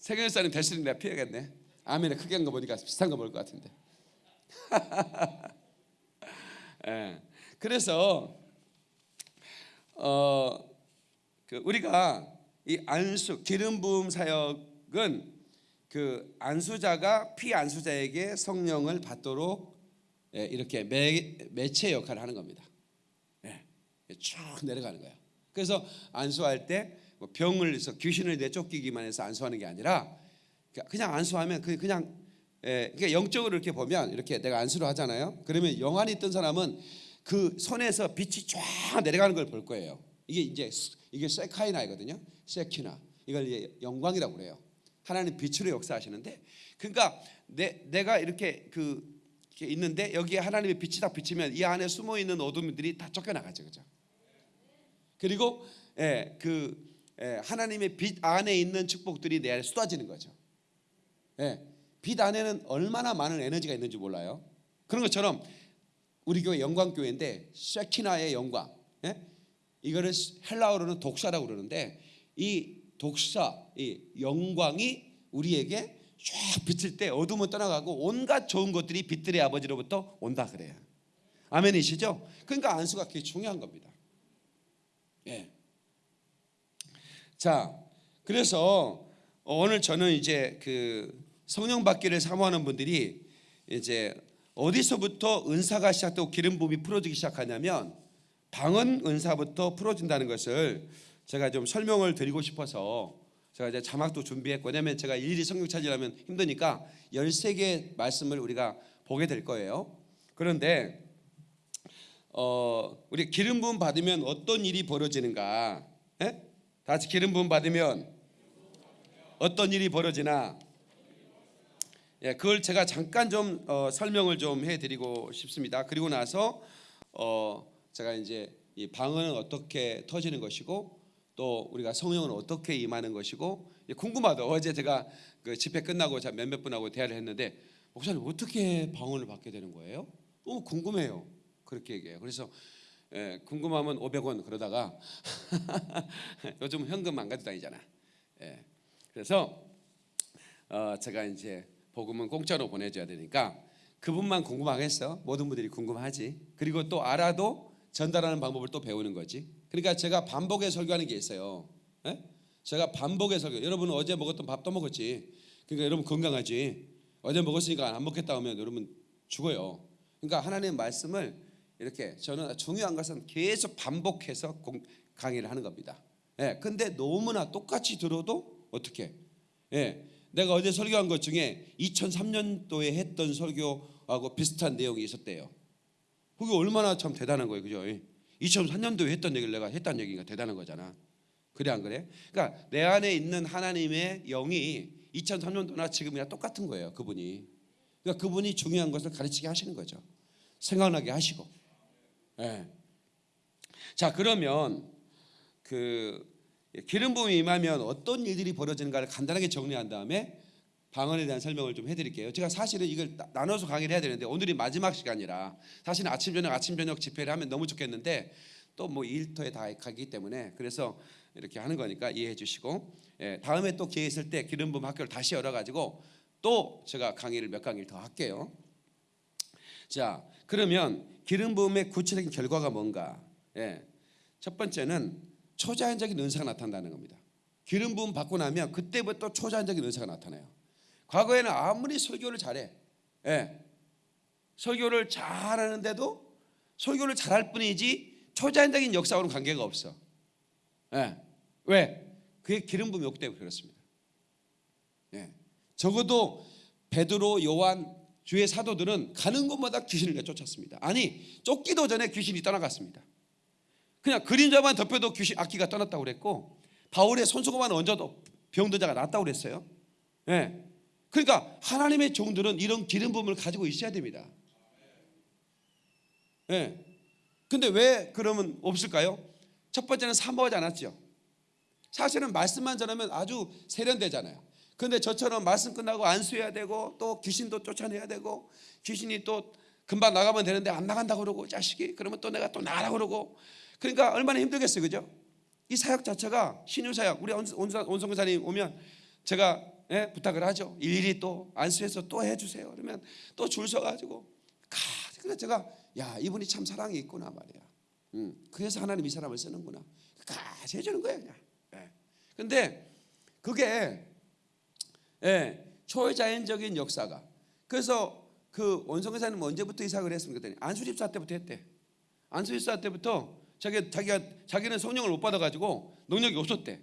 세경일사님 대신 내가 피해야겠네. 아멘에 크게 한 거 보니까 비싼 거 먹을 것 같은데. *laughs* 예. 그래서 어, 그 우리가 이 안수 기름 부음 사역은 그 안수자가 피안수자에게 성령을 받도록 예, 이렇게 매, 매체 역할을 하는 겁니다. 예, 쭉 내려가는 거예요. 그래서 안수할 때뭐 병을 해서 귀신을 내쫓기기만 해서 안수하는 게 아니라 그냥 안수하면 그 그냥 예, 그러니까 영적으로 이렇게 보면 이렇게 내가 안수를 하잖아요. 그러면 영안이 있던 사람은 그 손에서 빛이 쫙 내려가는 걸 볼 거예요. 이게 이제 이게 세카이나이거든요. 세키나 이걸 이제 영광이라고 그래요. 하나님 빛으로 역사하시는데 그러니까 내, 내가 이렇게 그 이렇게 있는데 여기에 하나님의 빛이 딱 비치면 이 안에 숨어 있는 어둠들이 다 쫓겨나가죠, 그죠? 그리고 예, 그 예, 하나님의 빛 안에 있는 축복들이 내 안에 쏟아지는 거죠. 예, 빛 안에는 얼마나 많은 에너지가 있는지 몰라요. 그런 것처럼 우리 교회 영광 교회인데 쉐키나의 영광, 예? 이거를 헬라어로는 독사라고 그러는데 이 독사, 이 영광이 우리에게 쫙 비칠 때 어둠은 떠나가고 온갖 좋은 것들이 빛들의 아버지로부터 온다 그래요. 아멘이시죠? 그러니까 안수가 그게 중요한 겁니다. 예. 자, 그래서 오늘 저는 이제 그 성령 받기를 사모하는 분들이 이제 어디서부터 은사가 시작되고 기름 부음이 풀어지기 시작하냐면 방언 은사부터 풀어진다는 것을 제가 좀 설명을 드리고 싶어서 제가 이제 자막도 준비했고 왜냐면 제가 일일이 성경 찾으려면 힘드니까 13개 말씀을 우리가 보게 될 거예요. 그런데 어, 우리 기름 부음 받으면 어떤 일이 벌어지는가? 예? 다 같이 기름 부음 받으면 어떤 일이 벌어지나? 예, 그걸 제가 잠깐 좀 어, 설명을 좀 해드리고 싶습니다. 그리고 나서 어, 제가 이제 이 방언은 어떻게 터지는 것이고 또 우리가 성령은 어떻게 임하는 것이고 예, 궁금하다. 어제 제가 그 집회 끝나고 자 몇몇 분하고 대화를 했는데 목사님 어떻게 방언을 받게 되는 거예요? 너무 궁금해요. 그렇게 얘기해요. 그래서 예, 궁금하면 500원 그러다가 *laughs* 요즘 현금 안 가지고 다니잖아. 예, 그래서 어, 제가 이제 복음은 공짜로 보내줘야 되니까 그분만 궁금하겠어. 모든 분들이 궁금하지. 그리고 또 알아도 전달하는 방법을 또 배우는 거지. 그러니까 제가 반복에 설교하는 게 있어요. 예? 제가 반복에 설교. 여러분 어제 먹었던 밥도 먹었지. 그러니까 여러분 건강하지. 어제 먹었으니까 안 먹겠다 하면 여러분 죽어요. 그러니까 하나님의 말씀을 이렇게 저는 중요한 것은 계속 반복해서 공, 강의를 하는 겁니다. 예. 근데 너무나 똑같이 들어도 어떻게? 예. 내가 어제 설교한 것 중에 2003년도에 했던 설교하고 비슷한 내용이 있었대요. 그게 얼마나 참 대단한 거예요, 그죠? 2003년도에 했던 얘기를 내가 했다는 얘기가 대단한 거잖아. 그래 안 그래? 그러니까 내 안에 있는 하나님의 영이 2003년도나 지금이나 똑같은 거예요, 그분이. 그러니까 그분이 중요한 것을 가르치게 하시는 거죠. 생각나게 하시고. 예. 자 그러면 그 기름 부음이 임하면 어떤 일들이 벌어지는가를 간단하게 정리한 다음에 방언에 대한 설명을 좀 해드릴게요. 제가 사실은 이걸 나- 나눠서 강의를 해야 되는데 오늘이 마지막 시간이라 사실은 아침 저녁 아침 저녁 집회를 하면 너무 좋겠는데 또 뭐 일터에 다 가기 때문에 그래서 이렇게 하는 거니까 이해해 주시고 예, 다음에 또 기회 있을 때 기름 부음 학교를 다시 열어가지고 또 제가 강의를 몇 강의를 더 할게요. 자 그러면 기름 부음의 구체적인 결과가 뭔가? 예, 첫 번째는 초자연적인 은사가 나타난다는 겁니다. 기름 부음 받고 나면 그때부터 초자연적인 은사가 나타나요. 과거에는 아무리 설교를 잘해, 예, 설교를 잘하는데도 설교를 잘할 뿐이지 초자연적인 역사와는 관계가 없어. 예, 왜? 그게 기름 부음이 없기 그렇습니다. 예, 적어도 베드로, 요한, 주의 사도들은 가는 곳마다 귀신을 내쫓았습니다. 아니 쫓기도 전에 귀신이 떠나갔습니다. 그냥 그림자만 덮여도 귀신 악기가 떠났다고 그랬고 바울의 손수건만 얹어도 병든 자가 낫다고 그랬어요. 예. 그러니까 하나님의 종들은 이런 기름 부음을 가지고 있어야 됩니다. 예. 근데 왜 그러면 없을까요? 첫 번째는 사모하지 않았죠. 사실은 말씀만 전하면 아주 세련되잖아요. 근데 저처럼 말씀 끝나고 안수해야 되고 또 귀신도 쫓아내야 되고 귀신이 또 금방 나가면 되는데 안 나간다 그러고 자식이 그러면 또 내가 또 나가라 그러고 그러니까 얼마나 힘들겠어요, 그죠? 이 사역 자체가 신유 사역 우리 온성사님 오면 제가 예, 부탁을 하죠. 일일이 또 안수해서 또 해주세요. 그러면 또 줄 서가지고 가. 그래서 제가 야 이분이 참 사랑이 있구나 말이야. 음, 그래서 하나님 이 사람을 쓰는구나. 가지 해주는 거예요, 그냥. 예. 근데 그게 예, 초자연적인 역사가. 그래서 그 원성회사는 언제부터 이사를 했습니까? 그랬더니 안수집사 때부터 했대. 안수집사 때부터 자기 자기가 자기는 성령을 못 받아가지고 능력이 없었대.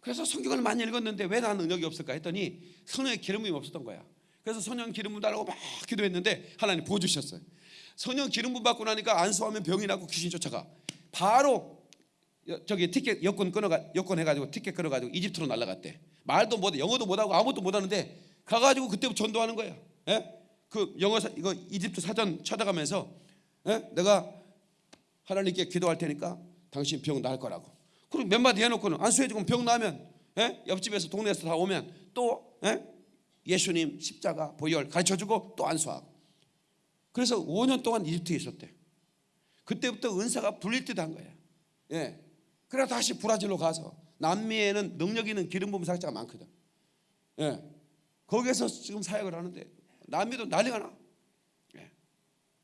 그래서 성경을 많이 읽었는데 왜 나는 능력이 없을까 했더니 성령의 기름이 없었던 거야. 그래서 성령 기름 부음 달라고 막 기도했는데 하나님 부어주셨어요. 성령 기름 부음 받고 나니까 안수하면 병이 나고 귀신 쫓아가. 바로 여- 저기 티켓 여권 끊어가 여권 해가지고 티켓 끊어가지고 이집트로 날라갔대. 말도 못 영어도 못하고 아무것도 못하는데 가가지고 그때부터 전도하는 거야. 예? 그 영어 사, 이거 이집트 사전 찾아가면서 예? 내가 하나님께 기도할 테니까 당신 병 나을 거라고. 그리고 몇 마디 해놓고는 안수해주고 병 나면 예? 옆집에서 동네에서 다 오면 또 예? 예수님 십자가 보혈 가르쳐주고 또 안수하고. 그래서 5년 동안 이집트에 있었대. 그때부터 은사가 불릴 듯 한 거야. 예. 그래 다시 브라질로 가서 남미에는 능력 있는 기름 부음 사역자가 많거든. 예. 거기에서 지금 사역을 하는데 남미도 난리가 나. 예.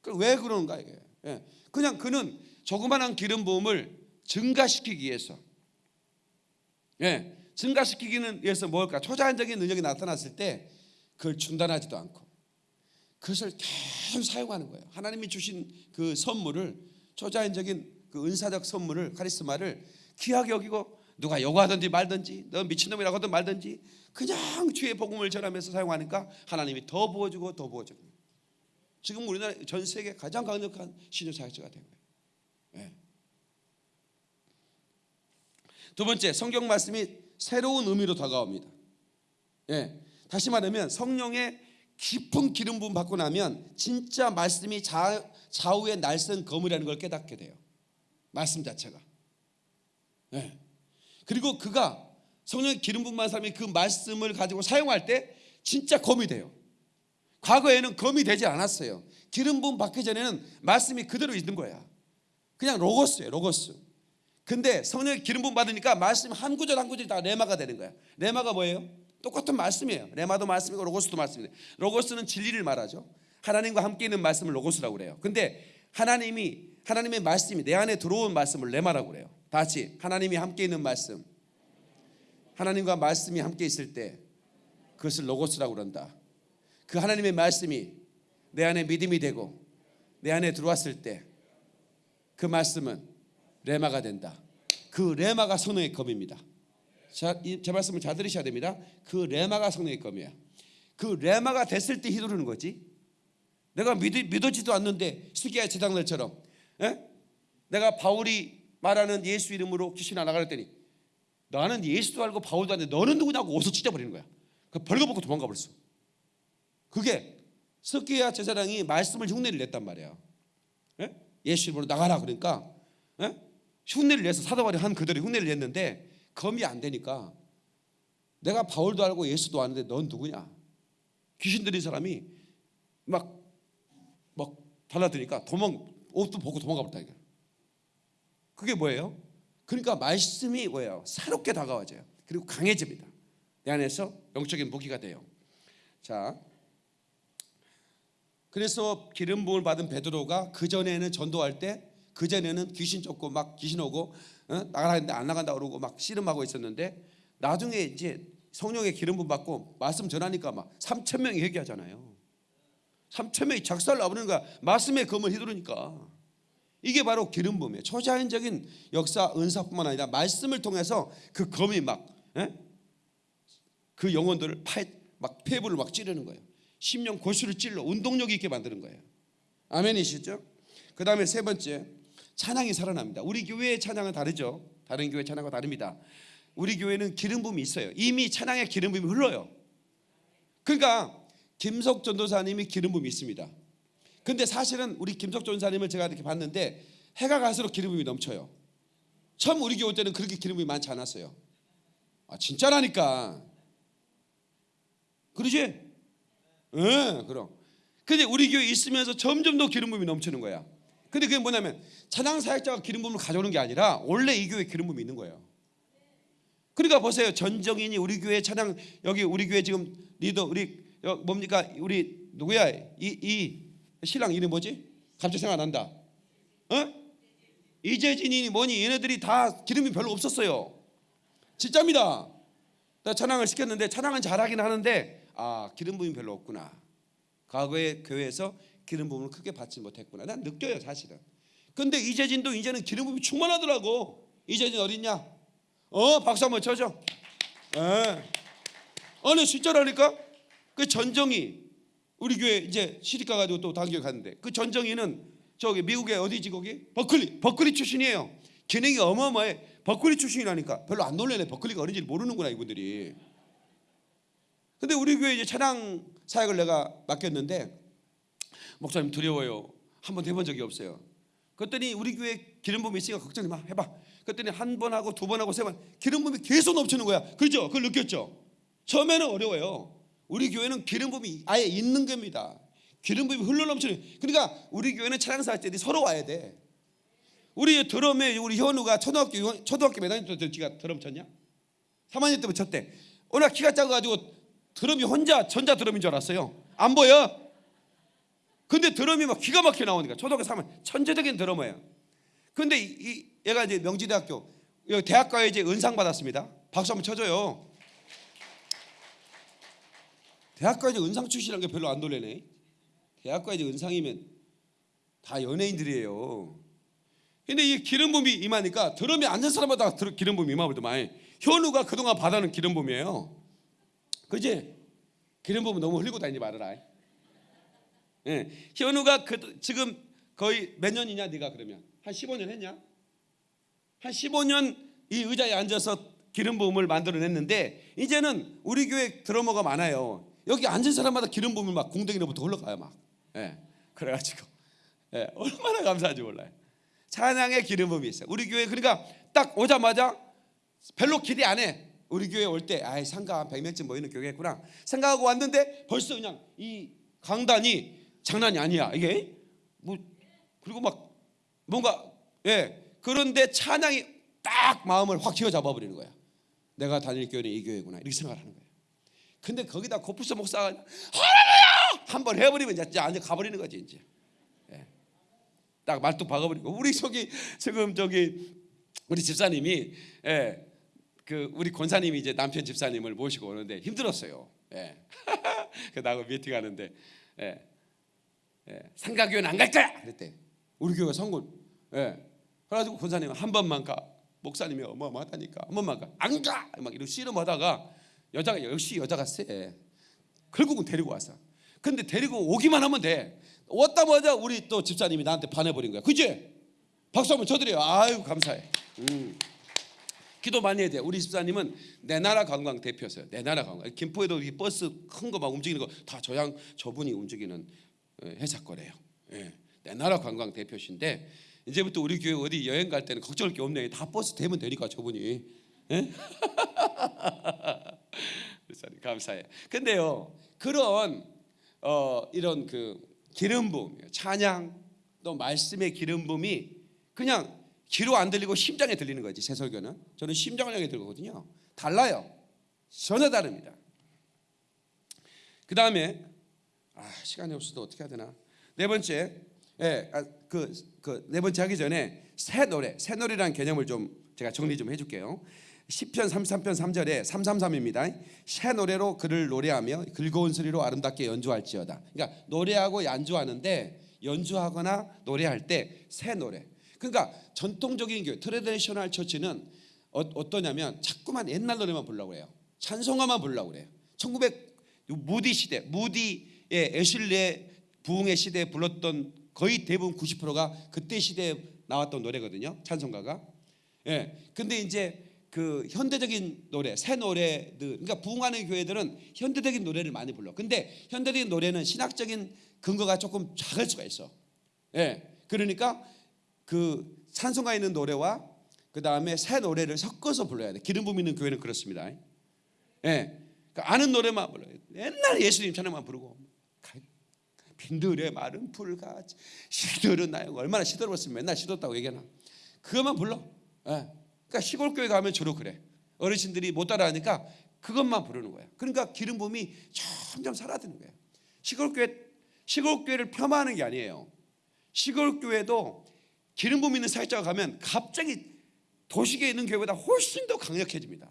그왜 그러는가 이게? 예. 그냥 그는 조그마한 기름 부음을 증가시키기 위해서, 예, 증가시키기는 위해서 뭘까? 초자연적인 능력이 나타났을 때 그걸 중단하지도 않고 그것을 계속 사용하는 거예요. 하나님이 주신 그 선물을 초자연적인 그 은사적 선물을 카리스마를 귀하게 여기고 누가 요구하든지 말든지 너 미친놈이라고 하든 말든지 그냥 주의 복음을 전하면서 사용하니까 하나님이 더 부어주고 더 부어주고 지금 우리나라 전 세계 가장 강력한 신유 사역자가 된 거예요. 예. 두 번째 성경 말씀이 새로운 의미로 다가옵니다. 예. 다시 말하면 성령의 깊은 기름 부음 받고 나면 진짜 말씀이 자, 좌우의 날선 검이라는 걸 깨닫게 돼요. 말씀 자체가. 예. 그리고 그가 성령 기름 부음한 사람이 그 말씀을 가지고 사용할 때 진짜 검이 돼요. 과거에는 검이 되지 않았어요. 기름 부음 받기 전에는 말씀이 그대로 있는 거야. 그냥 로고스예요, 로고스. 근데 성령 기름 부음 받으니까 말씀 한 구절 한 구절이 다 레마가 되는 거야. 레마가 뭐예요? 똑같은 말씀이에요. 레마도 말씀이고 로고스도 말씀이에요. 로고스는 진리를 말하죠. 하나님과 함께 있는 말씀을 로고스라고 그래요. 근데 하나님이 하나님의 말씀이 내 안에 들어온 말씀을 레마라고 그래요. 다 같이 하나님이 함께 있는 말씀. 하나님과 말씀이 함께 있을 때 그것을 로고스라고 그런다. 그 하나님의 말씀이 내 안에 믿음이 되고 내 안에 들어왔을 때 그 말씀은 레마가 된다. 그 레마가 성령의 검입니다. 자, 이, 제 말씀을 잘 들으셔야 됩니다. 그 레마가 성령의 검이야. 그 레마가 됐을 때 휘두르는 거지. 내가 믿, 믿어지도 않는데 스기야 제장들처럼 에? 내가 바울이 말하는 예수 이름으로 귀신 했더니 나는 예수도 알고 바울도 아는데 너는 누구냐고 옷을 찢어버리는 거야. 그 벌거벗고 도망가 버렸어. 그게 스키야 제사장이 말씀을 흉내를 냈단 말이야. 예? 예수 이름으로 나가라 그러니까 예? 흉내를 내서 사도바리 한 그대로 흉내를 냈는데 검이 안 되니까 내가 바울도 알고 예수도 아는데 넌 누구냐? 귀신 들린 사람이 막 막 달라드니까 도망 옷도 벗고 도망가 버렸다. 그게 뭐예요? 그러니까 말씀이 뭐예요? 새롭게 다가와져요. 그리고 강해집니다. 내 안에서 영적인 무기가 돼요. 자, 그래서 기름 부음을 받은 베드로가 그 전에는 전도할 때 그 전에는 귀신 쫓고 막 귀신 오고 어? 나가라 했는데 안 나간다 그러고 막 씨름하고 있었는데 나중에 이제 성령의 기름 부음 받고 말씀 전하니까 막 3천 명이 회개하잖아요. 3천 명이 작살 나버리는 거야. 말씀에 검을 휘두르니까. 이게 바로 기름 부음이에요. 초자연적인 역사 은사뿐만 아니라 말씀을 통해서 그 검이 막 예? 그 영혼들을 파막 폐부를 막 찌르는 거예요. 심령 고수를 찔러 운동력 있게 만드는 거예요. 아멘이시죠? 그 다음에 세 번째 찬양이 살아납니다. 우리 교회의 찬양은 다르죠. 다른 교회 찬양과 다릅니다. 우리 교회는 기름 부음이 있어요. 이미 찬양의 기름 부음이 흘러요. 그러니까 김석 전도사님이 기름 부음이 있습니다. 근데 사실은 우리 김석 전도사님을 제가 이렇게 봤는데 해가 갈수록 기름 부음이 넘쳐요. 처음 우리 교회 때는 그렇게 기름 부음이 많지 않았어요. 아 진짜라니까. 그러지? 예, 그럼. 근데 우리 교회 있으면서 점점 더 기름 부음이 넘치는 거야. 근데 그게 뭐냐면 찬양 사역자가 기름 부음을 가져오는 게 아니라 원래 이 교회에 기름 부음이 있는 거예요. 그러니까 보세요. 전정인이 우리 교회 찬양 여기 우리 교회 지금 리더 우리 여- 뭡니까? 우리 누구야? 이, 이 신랑 이름 뭐지? 갑자기 생각 안 난다. 어? 이재진이 뭐니 얘네들이 다 기름이 별로 없었어요. 진짜입니다. 나 찬양을 시켰는데 찬양은 잘하긴 하는데 아 기름 부음이 별로 없구나. 과거에 교회에서 기름 부음을 크게 받지 못했구나. 난 느껴요 사실은. 근데 이재진도 이제는 기름 부음이 충만하더라고. 이재진 어딨냐? 어 박수 한번 쳐줘. 예. 아니 진짜라니까. 그 전정이 우리 교회 이제 시집 가가지고 또 단교회 갔는데 그 전정이는 저기 미국에 어디지 거기 버클리 버클리 출신이에요. 기능이 어마어마해. 버클리 출신이라니까 별로 안 놀래네. 버클리가 어딘지 모르는구나 이분들이. 근데 우리 교회 이제 찬양 사역을 내가 맡겼는데 목사님 두려워요. 한 번도 해본 적이 없어요. 그랬더니 우리 교회 기름 부음이 있으니까 걱정이 마 해봐. 그랬더니 한 번 하고 두 번 하고 세 번 기름 부음이 계속 넘치는 거야. 그죠? 그걸 느꼈죠? 처음에는 어려워요. 우리 교회는 기름 부음이 아예 있는 겁니다. 기름 부음이 흘러 넘치는. 그러니까 우리 교회는 찬양사 할 때 서로 와야 돼. 우리 드럼에 우리 현우가 초등학교 초등학교 몇 학년 때 지가 드럼 쳤냐? 3학년 때부터 쳤대. 오늘 키가 작아가지고 드럼이 혼자 전자 드럼인 줄 알았어요. 안 보여? 근데 드럼이 막 기가 막히게 나오니까 초등학교 3학년 천재적인 드러머예요. 근데 이, 이 얘가 이제 명지대학교 여기 대학가에 이제 은상 받았습니다. 박수 한번 쳐줘요. 대학가에 이제 은상 출신이라는 게 별로 안 놀래네. 대학가에 이제 은상이면 다 연예인들이에요. 근데 이 기름 부음이 임하니까 드럼이 앉은 사람마다 드- 기름 부음이 임하더만 현우가 그동안 받아는 기름 부음이에요. 그지? 기름 부음 너무 흘리고 다니지 말아라. 예, 현우가 그, 지금 거의 몇 년이냐 네가 그러면 한 15년 했냐? 한 15년 이 의자에 앉아서 기름 부음을 만들어냈는데 이제는 우리 교회 드러머가 많아요. 여기 앉은 사람마다 기름 부음이 막 궁뎅이로부터 흘러가요 막. 예, 그래가지고 예, 얼마나 감사한지 몰라요. 찬양의 기름 부음이 있어요. 우리 교회 그러니까 딱 오자마자 별로 기대 안 해. 우리 교회 올 때 아이 상가 한 100명쯤 모이는 교회구나 생각하고 왔는데 벌써 그냥 이 강단이 장난이 아니야. 이게 뭐 그리고 막 뭔가 예 그런데 찬양이 딱 마음을 확 쥐어잡아 버리는 거야. 내가 다닐 교회는 이 교회구나 이렇게 생각하는 거예요. 근데 거기다 고프스 목사가 할렐루야 한번 해버리면 이제 완전 가버리는 거지 이제. 예. 딱 말뚝 박아버리고 우리 저기 지금 저기 우리 집사님이 예, 그 우리 권사님이 이제 남편 집사님을 모시고 오는데 힘들었어요. 예. *laughs* 그 나하고 미팅하는데 예. 예. 상가교회는 안 갈 거야. 그랬대. 우리 교회 성군. 예. 그래가지고 권사님 한 번만 가. 목사님이 어마어마하다니까 한 번만 가. 안 가. 막 이러고 씨름하다가 여자가 역시 여자가 세. 결국은 데리고 왔어. 근데 데리고 오기만 하면 돼. 왔다마자 우리 또 집사님이 나한테 반해버린 거야. 그지? 박수 한번 쳐드려요. 아유 감사해. 음. 기도 많이 해야 돼. 우리 집사님은 내 나라 관광 대표였어요. 내 나라 관광. 김포에도 이 버스 큰 거 막 움직이는 거 다 저양 저분이 움직이는 어, 회사 거래요. 예. 내 나라 관광 대표신데 이제부터 우리 교회 어디 여행 갈 때는 걱정할 게 없네. 다 버스 대면 되니까 저분이. 예? *laughs* 감사해. 근데요 그런 어, 이런 그 기름 부음, 찬양 또 말씀의 기름 부음이 그냥 귀로 안 들리고 심장에 들리는 거지 새 설교는 저는 심장을 향해 들거든요 달라요 전혀 다릅니다 그 다음에 아 시간이 없어도 어떻게 해야 되나 네 번째 예, 아, 그, 그 네 번째 하기 전에 새 노래 새 노래라는 개념을 좀 제가 정리 좀 해줄게요 시편 33편 3절에 333입니다. 새 노래로 그를 노래하며 즐거운 소리로 아름답게 연주할지어다. 그러니까 노래하고 연주하는데 연주하거나 노래할 때 새 노래. 그러니까 전통적인 교회 traditional church는 어, 어떠냐면 자꾸만 옛날 노래만 부르려고 해요. 찬송가만 부르려고 그래요. 1900 무디 시대, 무디 웨슬레 부흥의 시대에 불렀던 거의 대부분 90%가 그때 시대에 나왔던 노래거든요. 찬송가가. 예. 근데 이제 그 현대적인 노래, 새 노래들, 그러니까 부흥하는 교회들은 현대적인 노래를 많이 불러. 근데 현대적인 노래는 신학적인 근거가 조금 작을 수가 있어. 예. 그러니까 그 찬송가 있는 노래와 그 다음에 새 노래를 섞어서 불러야 돼. 기름 부음 있는 교회는 그렇습니다. 예. 그러니까 아는 노래만 불러요. 옛날 예수님 찬양만 부르고 빈들의 마른 풀같이 시들은 나요. 얼마나 시들었으면 맨날 시들었다고 얘기하나. 그것만 불러. 예. 그러니까 시골 교회 가면 주로 그래. 어르신들이 못 따라하니까 그것만 부르는 거야. 그러니까 기름 부음이 점점 사라지는 거예요. 시골 교회 시골 교회를 폄하하는 게 아니에요. 시골 교회도 기름 부음 있는 사역자가 가면 갑자기 도시계에 있는 교회보다 훨씬 더 강력해집니다.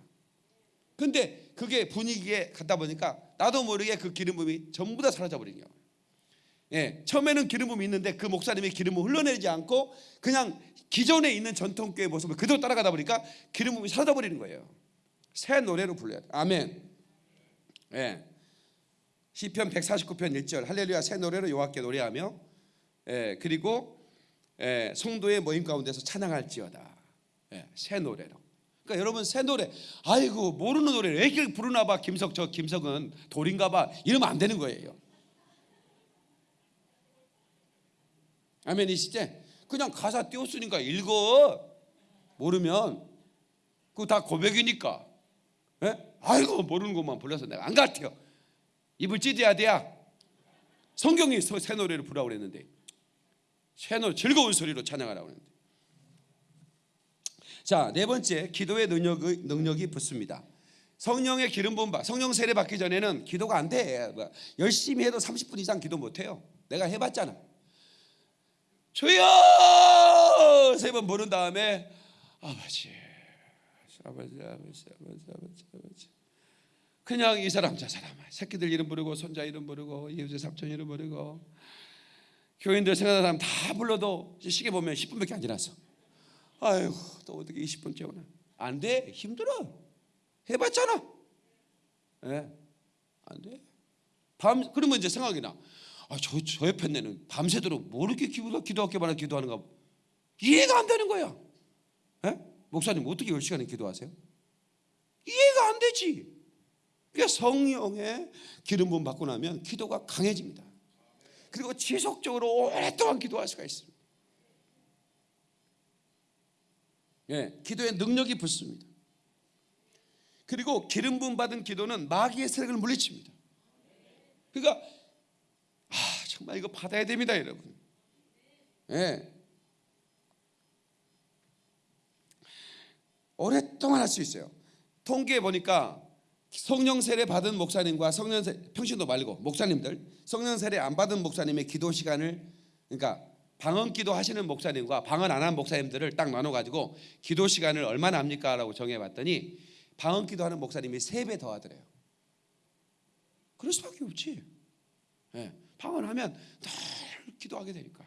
근데 그게 분위기에 갔다 보니까 나도 모르게 그 기름 부음이 전부 다 사라져 버린 거예요. 예, 처음에는 기름 부음이 있는데 그 목사님이 기름 부음 흘러내지 않고 그냥 기존에 있는 전통교회 모습을 그대로 따라가다 보니까 기름 부음이 사라져 버리는 거예요. 새 노래로 불러야 돼. 아멘. 예. 시편 149편 1절 할렐루야 새 노래로 여호와께 노래하며 예, 그리고 예, 성도의 모임 가운데서 찬양할지어다. 예, 새 노래로. 그러니까 여러분 새 노래 아이고 모르는 노래를 왜 이렇게 부르나 봐 김석 저 김석은 돌인가 봐 이러면 안 되는 거예요. 아멘이시죠? 그냥 가사 띄웠으니까 읽어. 모르면. 그거 다 고백이니까. 예? 아이고 모르는 것만 불러서 내가 안 같아요. 입을 찢어야 돼야 성경이 서- 새 노래를 부르라고 그랬는데. 새 노래 즐거운 소리로 찬양하라고 그랬는데. 자 네 번째 기도의 능력이, 능력이 붙습니다. 성령의 기름 부음 받 성령 세례 받기 전에는 기도가 안돼. 뭐, 열심히 해도 30분 이상 기도 못 해요. 내가 해 봤잖아 주여! 세 번 부른 다음에 아버지 아버지 아버지 아버지 아버지 아버지. 그냥 이 사람 저 사람 새끼들 이름 부르고 손자 이름 부르고 이웃의 삼촌 이름 부르고 교인들 생각하는 사람 다 불러도 시계 보면 10분밖에 안 지났어. 아이고 또 어떻게 20분째 오나? 안돼. 힘들어. 해봤잖아. 예? 안돼. 밤 그러면 이제 생각이 나 아, 저, 저 옆에 내는 밤새도록 뭐 이렇게 기도, 말아 기도하는가 이해가 안 되는 거야. 예? 목사님 어떻게 10시간을 기도하세요? 이해가 안 되지. 그러니까 성령의 기름 부음 받고 나면 기도가 강해집니다. 그리고 지속적으로 오랫동안 기도할 수가 있습니다. 예, 기도의 능력이 붙습니다. 그리고 기름 부음 받은 기도는 마귀의 세력을 물리칩니다. 그러니까 아, 정말 이거 받아야 됩니다, 여러분. 예. 오랫동안 할 수 있어요. 통계에 보니까 성령 세례 받은 목사님과 성령 세 평신도 말고 목사님들 성령 세례 안 받은 목사님의 기도 시간을 그러니까 방언 기도 하시는 목사님과 방언 안 한 목사님들을 딱 나눠 가지고 기도 시간을 얼마나 합니까라고 정해 봤더니 방언 기도하는 목사님이 세 배 더 하더래요. 그럴 수밖에 없지. 예. 방언하면 늘 기도하게 되니까.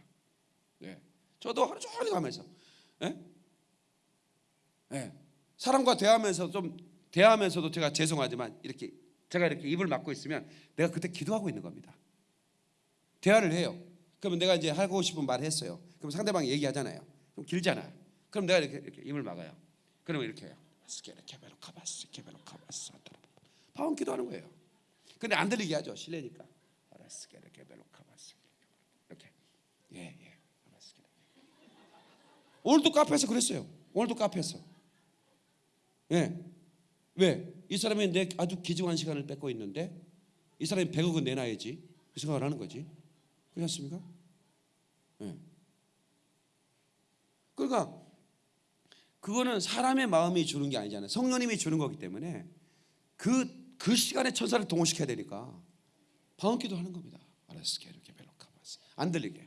예. 저도 하루 종일 가면서 예? 예. 사람과 대하면서 좀 대하면서도 제가 죄송하지만 이렇게 제가 이렇게 입을 막고 있으면 내가 그때 기도하고 있는 겁니다. 대화를 해요. 그러면 내가 이제 하고 싶은 말 했어요. 그럼 상대방이 얘기하잖아요. 좀 길잖아요. 그럼 내가 이렇게, 이렇게 입을 막아요. 그러면 이렇게 해요. 스케르케베로 카바스 케베로 카바스 방언 기도하는 거예요. 근데 안 들리게 하죠. 실례니까. 스케르케베로카바스 이렇게. 예, 예. 오늘도 카페에서 그랬어요. 오늘도 카페에서. 예. 왜? 이 사람이 내 아주 귀중한 시간을 뺏고 있는데 이 사람이 100억은 내놔야지. 그 생각을 하는 거지. 그렇지 않습니까? 예. 그러니까 그거는 사람의 마음이 주는 게 아니잖아요. 성령님이 주는 거기 때문에 그, 그 시간에 천사를 동원시켜야 되니까 방언기도 하는 겁니다. 알았을게 이렇게 벨로카바스 안 들리게.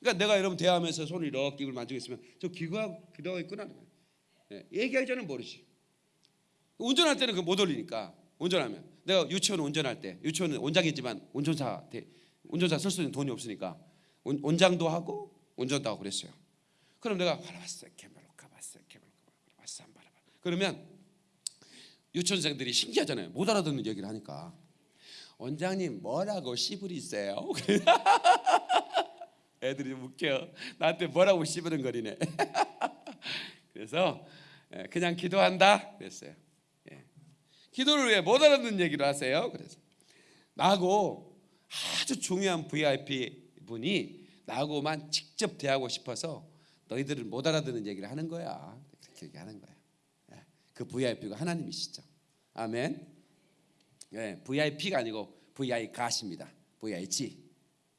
그러니까 내가 여러분 대화하면서 손을 이렇게 입을 만지고 있으면 저 기도하고 기도하고 있구나. 예, 얘기하기 전에 모르지. 운전할 때는 그 못 올리니까 운전하면 내가 유치원 운전할 때 유치원은 원장이지만 운전사 대- 운전사 쓸 수 있는 돈이 없으니까 운- 원장도 하고 운전도 하고 그랬어요. 그럼 내가 알아봤어 개발로카 봤어 개발로카 봤어 안 봐라 그러면 유치원생들이 신기하잖아요. 못 알아듣는 얘기를 하니까 원장님 뭐라고 씨부리세요? *laughs* 애들이 좀 웃겨. 나한테 뭐라고 씨부른거리네. *laughs* 그래서 예, 그냥 기도한다 그랬어요. 예. 기도를 왜 못 알아듣는 얘기를 하세요? 그래서 나하고 아주 중요한 VIP 분이 나하고만 직접 대하고 싶어서 너희들을 못 알아듣는 얘기를 하는 거야. 그렇게 얘기하는 거야. 예. 그 VIP가 하나님이시죠. 아멘. 예, VIP가 아니고 VI 가십니다. VIG.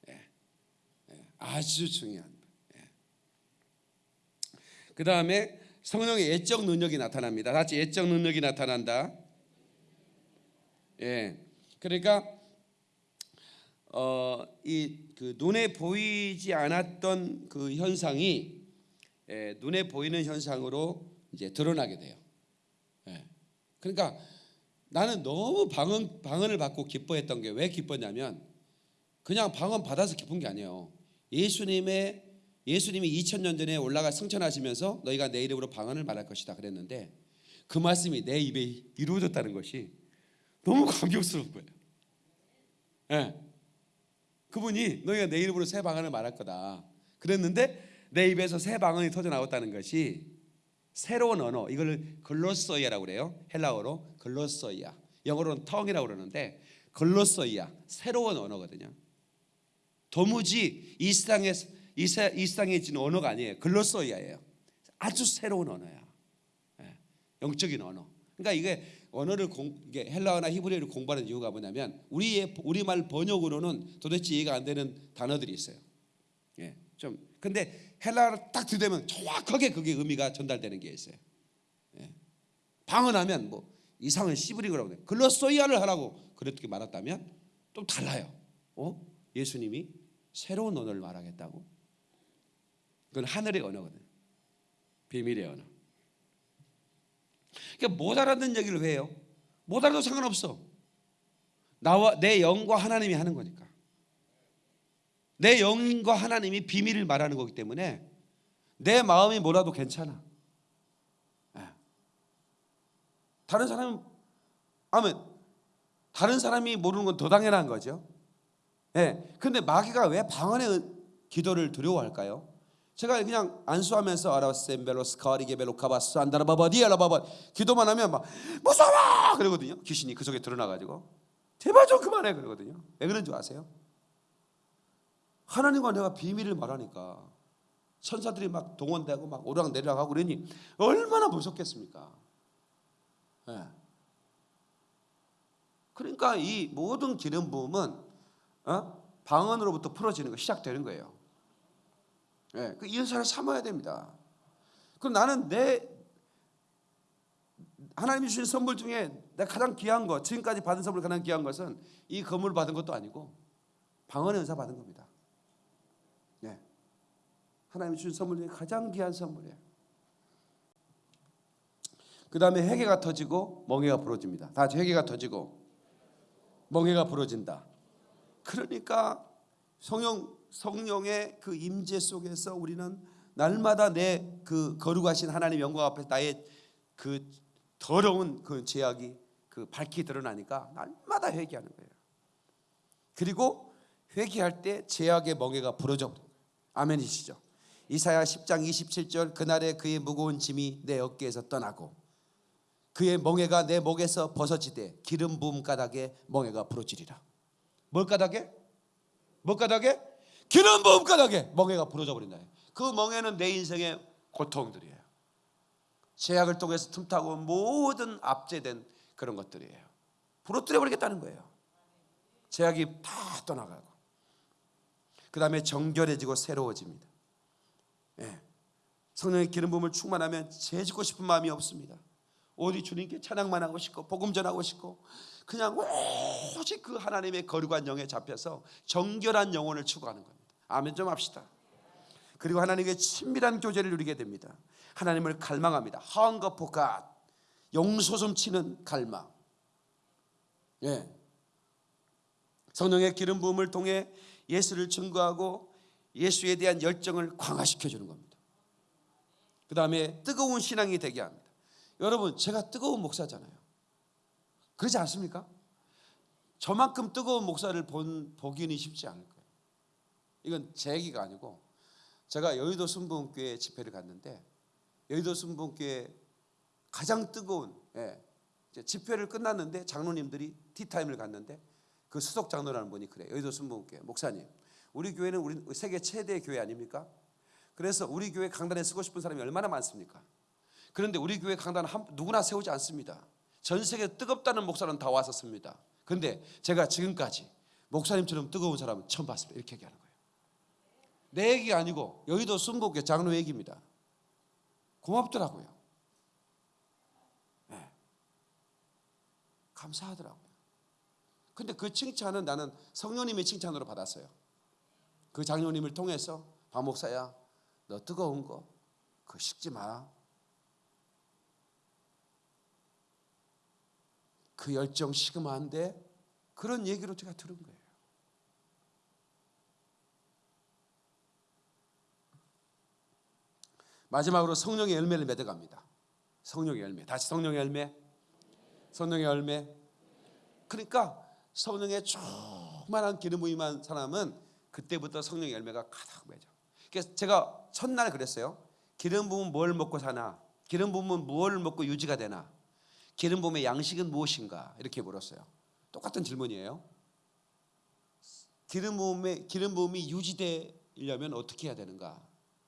예. 예, 아주 중요한. 예. 그 다음에 성령의 예적 능력이 나타납니다. 같이 예적 능력이 나타난다. 예, 그러니까 어, 이그 눈에 보이지 않았던 그 현상이 예, 눈에 보이는 현상으로 이제 드러나게 돼요. 예. 그러니까 나는 너무 방언 방언을 받고 기뻐했던 게 왜 기뻤냐면 그냥 방언 받아서 기쁜 게 아니에요. 예수님의 예수님이 2000년 전에 올라가 승천하시면서 너희가 내 이름으로 방언을 말할 것이다 그랬는데 그 말씀이 내 입에 이루어졌다는 것이 너무 감격스러운 거예요. 예. 그분이 너희가 내 이름으로 새 방언을 말할 거다. 그랬는데 내 입에서 새 방언이 터져 나왔다는 것이 새로운 언어 이걸 글로소이아라고 그래요. 헬라어로 글로소이아. 영어로는 텅이라고 그러는데 글로소이아 새로운 언어거든요. 도무지 이 세상에 이, 세, 이 세상에 지는 언어가 아니에요. 글로소이아예요. 아주 새로운 언어야. 예, 영적인 언어. 그러니까 이게 언어를 공, 이게 헬라어나 히브리어를 공부하는 이유가 뭐냐면 우리의 우리말 번역으로는 도대체 이해가 안 되는 단어들이 있어요. 예, 좀 근데 헬라어를 딱 들으면 정확하게 그게 의미가 전달되는 게 있어요. 예. 방언하면 뭐 이상한 시브링이라고 그래. 글로소이아를 하라고 그렇게 말했다면 좀 달라요. 어? 예수님이 새로운 언어를 말하겠다고? 그건 하늘의 언어거든. 비밀의 언어. 그러니까 못 알아듣는 얘기를 왜 해요? 못 알아도 상관없어. 나와 내 영과 하나님이 하는 거니까. 내 영과 하나님이 비밀을 말하는 거기 때문에 내 마음이 몰라도 괜찮아. 예. 다른 사람은 아멘. 다른 사람이 모르는 건 더 당연한 거죠. 예. 근데 마귀가 왜 방언의 기도를 두려워할까요? 제가 그냥 안수하면서 아라셈벨로 스 카리게벨로 카바스 안다라바바 디알라바바 기도만 하면 막 무서워 그러거든요. 귀신이 그 속에 드러나 가지고 제발 좀 그만해 그러거든요. 왜 그런 줄 아세요? 하나님과 내가 비밀을 말하니까 천사들이 막 동원되고 막 오르락 내리락 하고 그러니 얼마나 무섭겠습니까? 예. 그러니까 이 모든 기름 부음은 어? 방언으로부터 풀어지는 거 시작되는 거예요. 예, 그 이은사를 삼아야 됩니다. 그럼 나는 내 하나님이 주신 선물 중에 내가 가장 귀한 것, 지금까지 받은 선물 가장 귀한 것은 이 건물을 받은 것도 아니고 방언의 은사 받은 겁니다. 예, 하나님이 주신 선물 중에 가장 귀한 선물이에요. 그 다음에 해계가 터지고 멍해가 부러집니다. 다 해계가 터지고 멍해가 부러진다. 그러니까 성령 성령의 그 임재 속에서 우리는 날마다 내 그 거룩하신 하나님 영광 앞에 나의 그 더러운 그 죄악이 그 밝히 드러나니까 날마다 회개하는 거예요. 그리고 회개할 때 죄악의 멍에가 부러져. 아멘이시죠. 이사야 10장 27절 그날에 그의 무거운 짐이 내 어깨에서 떠나고 그의 멍에가 내 목에서 벗어지되 기름 부음 가닥에 멍에가 부러지리라. 뭘 가닥에? 뭘 가닥에? 기름 부음 가닥에 멍에가 부러져 버린다. 그 멍에는 내 인생의 고통들이에요. 제약을 통해서 틈타고 모든 압제된 그런 것들이에요. 부러뜨려 버리겠다는 거예요. 제약이 다 떠나가고 그 다음에 정결해지고 새로워집니다. 예. 성령의 기름 부음을 충만하면 죄 짓고 싶은 마음이 없습니다. 오직 주님께 찬양만 하고 싶고 복음 전하고 싶고 그냥 오직 그 하나님의 거룩한 영에 잡혀서 정결한 영혼을 추구하는 겁니다. 아멘 좀 합시다. 그리고 하나님의 친밀한 교제를 누리게 됩니다. 하나님을 갈망합니다. Hunger for God. 용솟음 치는 갈망. 예. 성령의 기름 부음을 통해 예수를 증거하고 예수에 대한 열정을 강화시켜 주는 겁니다. 그 다음에 뜨거운 신앙이 되게 합니다. 여러분, 제가 뜨거운 목사잖아요. 그렇지 않습니까? 저만큼 뜨거운 목사를 본 보기는 쉽지 않을 거예요. 이건 제 얘기가 아니고 제가 여의도 순복음교회 집회를 갔는데 여의도 순복음교회 가장 뜨거운 예, 집회를 끝났는데 장로님들이 티타임을 갔는데 그 수석 장로라는 분이 그래 여의도 순복음교회 목사님 우리 교회는 우리 세계 최대 교회 아닙니까? 그래서 우리 교회 강단에 쓰고 싶은 사람이 얼마나 많습니까? 그런데 우리 교회 강단 한 누구나 세우지 않습니다. 전 세계 뜨겁다는 목사는 다 씁니다. 그런데 제가 지금까지 목사님처럼 뜨거운 사람은 처음 봤습니다. 이렇게 얘기하는 거예요. 내 얘기가 아니고 여의도 순복교 장로 얘기입니다. 고맙더라고요. 네. 감사하더라고요. 근데 그 칭찬은 나는 성령님의 칭찬으로 받았어요. 그 장로님을 통해서 박 목사야, 너 뜨거운 거 그거 식지 마. 그 열정 돼. 그런 얘기로 제가 들은 거예요. 마지막으로 성령의 열매를 맺어갑니다. 성령의 열매. 다시 성령의 열매. 성령의 열매. 그러니까 성령의 충만한 기름 부임한 사람은 그때부터 성령의 열매가 가득 맺어. 그래서 제가 첫날 그랬어요. 기름 부으면 뭘 먹고 사나? 기름 부으면 무엇을 먹고 유지가 되나? 기름 부음의 양식은 무엇인가? 이렇게 물었어요. 똑같은 질문이에요. 기름 부음의 기름 부음이 유지되려면 어떻게 해야 되는가?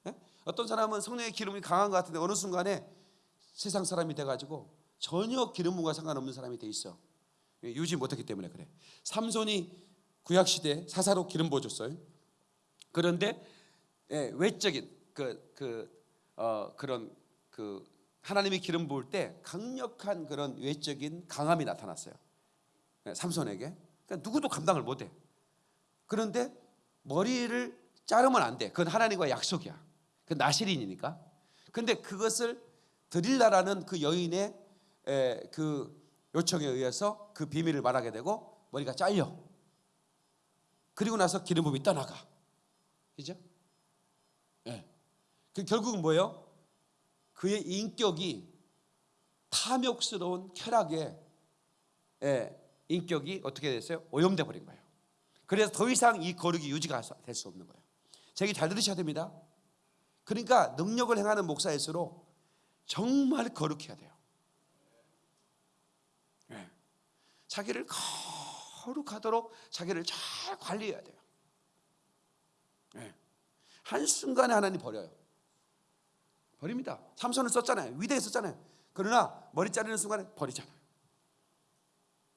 예? 어떤 사람은 성령의 기름이 강한 것 같은데 어느 순간에 세상 사람이 돼가지고 전혀 기름 부음과 상관없는 사람이 돼 있어. 유지 못했기 때문에 그래. 삼손이 구약 시대 사사로 기름 부어줬어요. 그런데 예, 외적인 그, 그 어, 그런 그 하나님이 기름 부을 때 강력한 그런 외적인 강함이 나타났어요. 예, 삼손에게. 그러니까 누구도 감당을 못해. 그런데 머리를 자르면 안 돼. 그건 하나님과 약속이야. 그 나시린이니까. 근데 그것을 드릴라라는 그 여인의 에, 그 요청에 의해서 그 비밀을 말하게 되고 머리가 잘려. 그리고 나서 기름 부음이 떠나가. 그죠? 예. 그 결국은 뭐예요? 그의 인격이 탐욕스러운 쾌락의 예, 인격이 어떻게 됐어요? 오염돼 버린 거예요. 그래서 더 이상 이 거룩이 유지가 될 수 없는 거예요. 제 얘기 잘 들으셔야 됩니다. 그러니까 능력을 행하는 목사일수록 정말 거룩해야 돼요. 예. 자기를 거룩하도록 자기를 잘 관리해야 돼요. 예. 한순간에 하나님 버려요. 버립니다. 삼손을 썼잖아요. 위대에 썼잖아요. 그러나 머리 자르는 순간에 버리잖아요.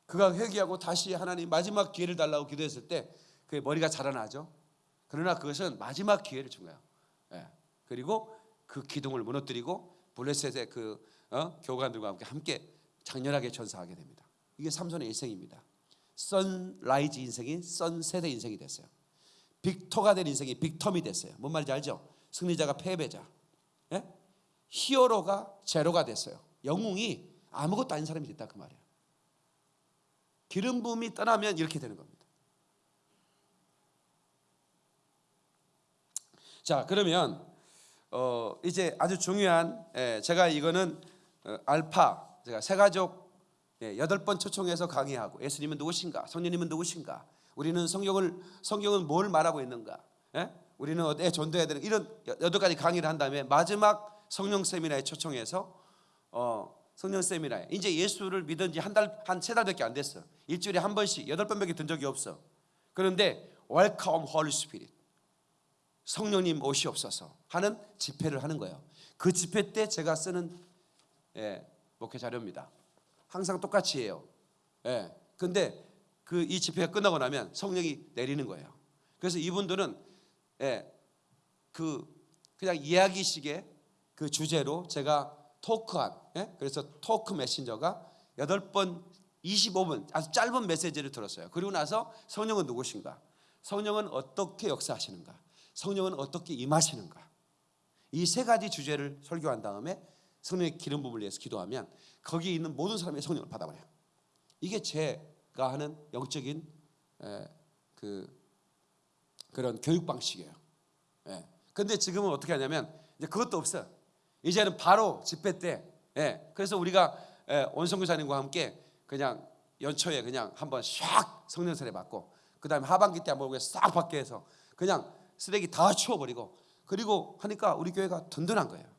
그가 회개하고 다시 하나님 마지막 기회를 달라고 기도했을 때 그의 머리가 자라나죠. 그러나 그것은 마지막 기회를 준 거예요. 예. 그리고 그 기둥을 무너뜨리고 블레셋의 그 어? 고관들과 함께 장렬하게 전사하게 됩니다. 이게 삼손의 일생입니다. sunrise 인생이 sunset 인생이 됐어요. victor가 된 인생이 victim이 됐어요. 뭔 말인지 알죠? 승리자가 패배자. 예? hero가 제로가 됐어요. 영웅이 아무것도 아닌 사람이 됐다 그 말이에요. 기름 부음이 떠나면 이렇게 되는 겁니다. 자 그러면 어, 이제 아주 중요한 예, 제가 이거는 어, 알파 제가 세가족 예, 여덟 번 초청해서 강의하고 예수님은 누구신가 성령님은 누구신가 우리는 성경을 성경은 뭘 말하고 있는가 예? 우리는 어디에 전도해야 되는 이런 여덟 가지 강의를 한 다음에 마지막 성령 세미나에 초청해서 어, 성령 세미나에 이제 예수를 믿은 지 한 달 한 세 달밖에 안 됐어 일주일에 한 번씩 여덟 번밖에 든 적이 없어 그런데 Welcome 성령님 오시옵소서 하는 집회를 하는 거예요. 그 집회 때 제가 쓰는 예, 목회 자료입니다. 항상 똑같이 해요. 예. 근데 그 이 집회가 끝나고 나면 성령이 내리는 거예요. 그래서 이분들은 예, 그 그냥 이야기식의 그 주제로 제가 토크한 예? 그래서 토크 메신저가 8번 25분 아주 짧은 메시지를 들었어요. 그리고 나서 성령은 누구신가? 성령은 어떻게 역사하시는가? 성령은 어떻게 임하시는가? 이 세 가지 주제를 설교한 다음에 성령의 기름 부음을 위해서 기도하면 거기에 있는 모든 사람이 성령을 받아버려요. 이게 제가 하는 영적인 에, 그 그런 교육 방식이에요. 예. 근데 지금은 어떻게 하냐면 이제 그것도 없어. 이제는 바로 집회 때. 예. 그래서 우리가 예, 원성교사님과 함께 그냥 연초에 그냥 한번 샥 성령 세례 받고 그다음에 하반기 때 한번 싹 받게 해서 그냥 쓰레기 다 치워버리고 그리고 하니까 우리 교회가 든든한 거예요.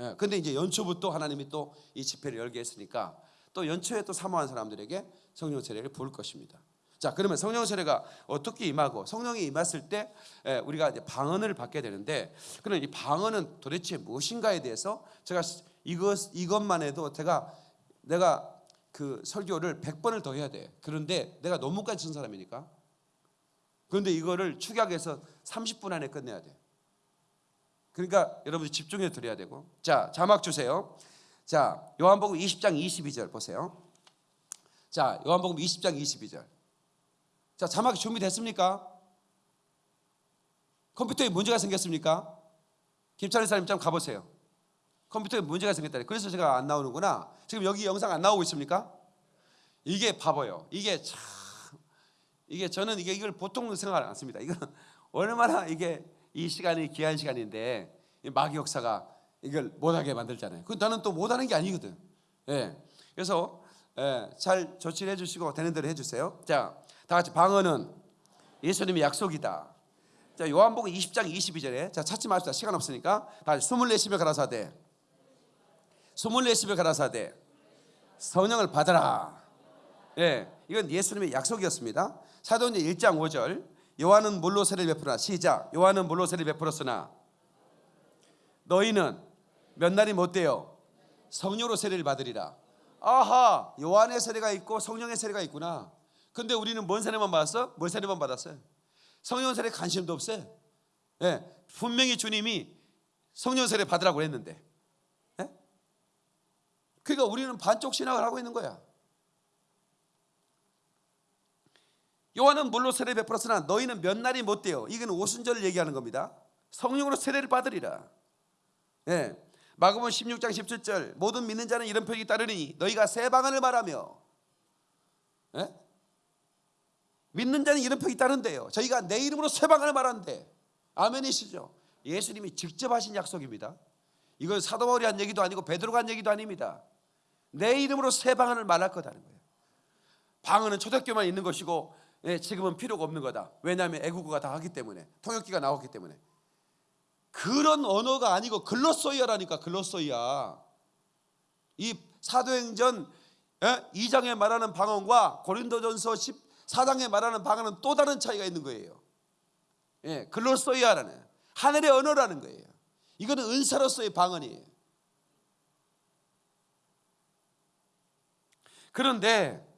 예. 근데 이제 연초부터 하나님이 또 이 집회를 열게 했으니까 또 연초에 또 사모한 사람들에게 성령 세례를 부을 것입니다. 자, 그러면 성령 세례가 어떻게 임하고 성령이 임했을 때 에, 우리가 이제 방언을 받게 되는데 그럼 이 방언은 도대체 무엇인가에 대해서 제가 이것 이것만 해도 제가 내가 그 설교를 100번을 더 해야 돼. 그런데 내가 논문까지 쓴 사람이니까. 그런데 이거를 축약해서 30분 안에 끝내야 돼. 그러니까 여러분들 집중해 드려야 되고. 자, 자막 주세요. 자, 요한복음 20장 22절 보세요. 자, 요한복음 20장 22절. 자, 자막이 준비됐습니까? 컴퓨터에 문제가 생겼습니까? 김찬희 사님 좀 가보세요. 컴퓨터에 문제가 생겼다. 그래서 제가 안 나오는구나. 지금 여기 영상 안 나오고 있습니까? 이게 바보요. 이게 참 이게 저는 이게 이걸 보통 생각 안 씁니다. 이건 *laughs* 얼마나 이게 이 시간이 귀한 시간인데 이 마귀 역사가 이걸 못하게 만들잖아요. 그 나는 또 못하는 게 아니거든. 예. 그래서 예, 잘 조치를 해주시고 되는 대로 해주세요. 자, 다 같이 방언은 예수님의 약속이다. 자, 요한복음 20장 22절에 자 찾지 맙시다. 시간 없으니까 다 같이 숨을 내쉬며 가라사대. 숨을 내쉬며 가라사대. 성령을 받아라. 예, 이건 예수님의 약속이었습니다. 사도행전 1장 5절. 요한은 물로 세례를 베풀었나 시작. 요한은 물로 세례를 베풀었으나 너희는 몇 날이 못 되어 성령으로 세례를 받으리라. 아하, 요한의 세례가 있고 성령의 세례가 있구나. 근데 우리는 뭔 세례만 받았어? 뭘 세례만 받았어요? 성령 세례 관심도 없어요. 예, 분명히 주님이 성령 세례 받으라고 했는데. 예? 그러니까 우리는 반쪽 신학을 하고 있는 거야. 요한은 물로 세례 베풀었으나 너희는 몇 날이 못 돼요. 이건 오순절을 얘기하는 겁니다. 성령으로 세례를 받으리라. 예. 마가복음 16장 17절 모든 믿는 자는 이런 표기 따르니 너희가 새 방언을 말하며 예? 믿는 자는 이런 표기 따른대요. 저희가 내 이름으로 새 방언을 말하는데 아멘이시죠? 예수님이 직접 하신 약속입니다. 이건 사도 바울이 한 얘기도 아니고 베드로가 한 얘기도 아닙니다. 내 이름으로 새 방언을 말할 거다는 거예요. 방언은 초대교만 있는 것이고 예, 지금은 필요가 없는 거다. 왜냐하면 애국어가 다 하기 때문에 통역기가 나왔기 때문에 그런 언어가 아니고 글로소이아라니까 글로소이아. 이 사도행전 2장에 말하는 방언과 고린도전서 14장에 말하는 방언은 또 다른 차이가 있는 거예요. 예, 글로소이아라는 하늘의 언어라는 거예요. 이거는 은사로서의 방언이에요. 그런데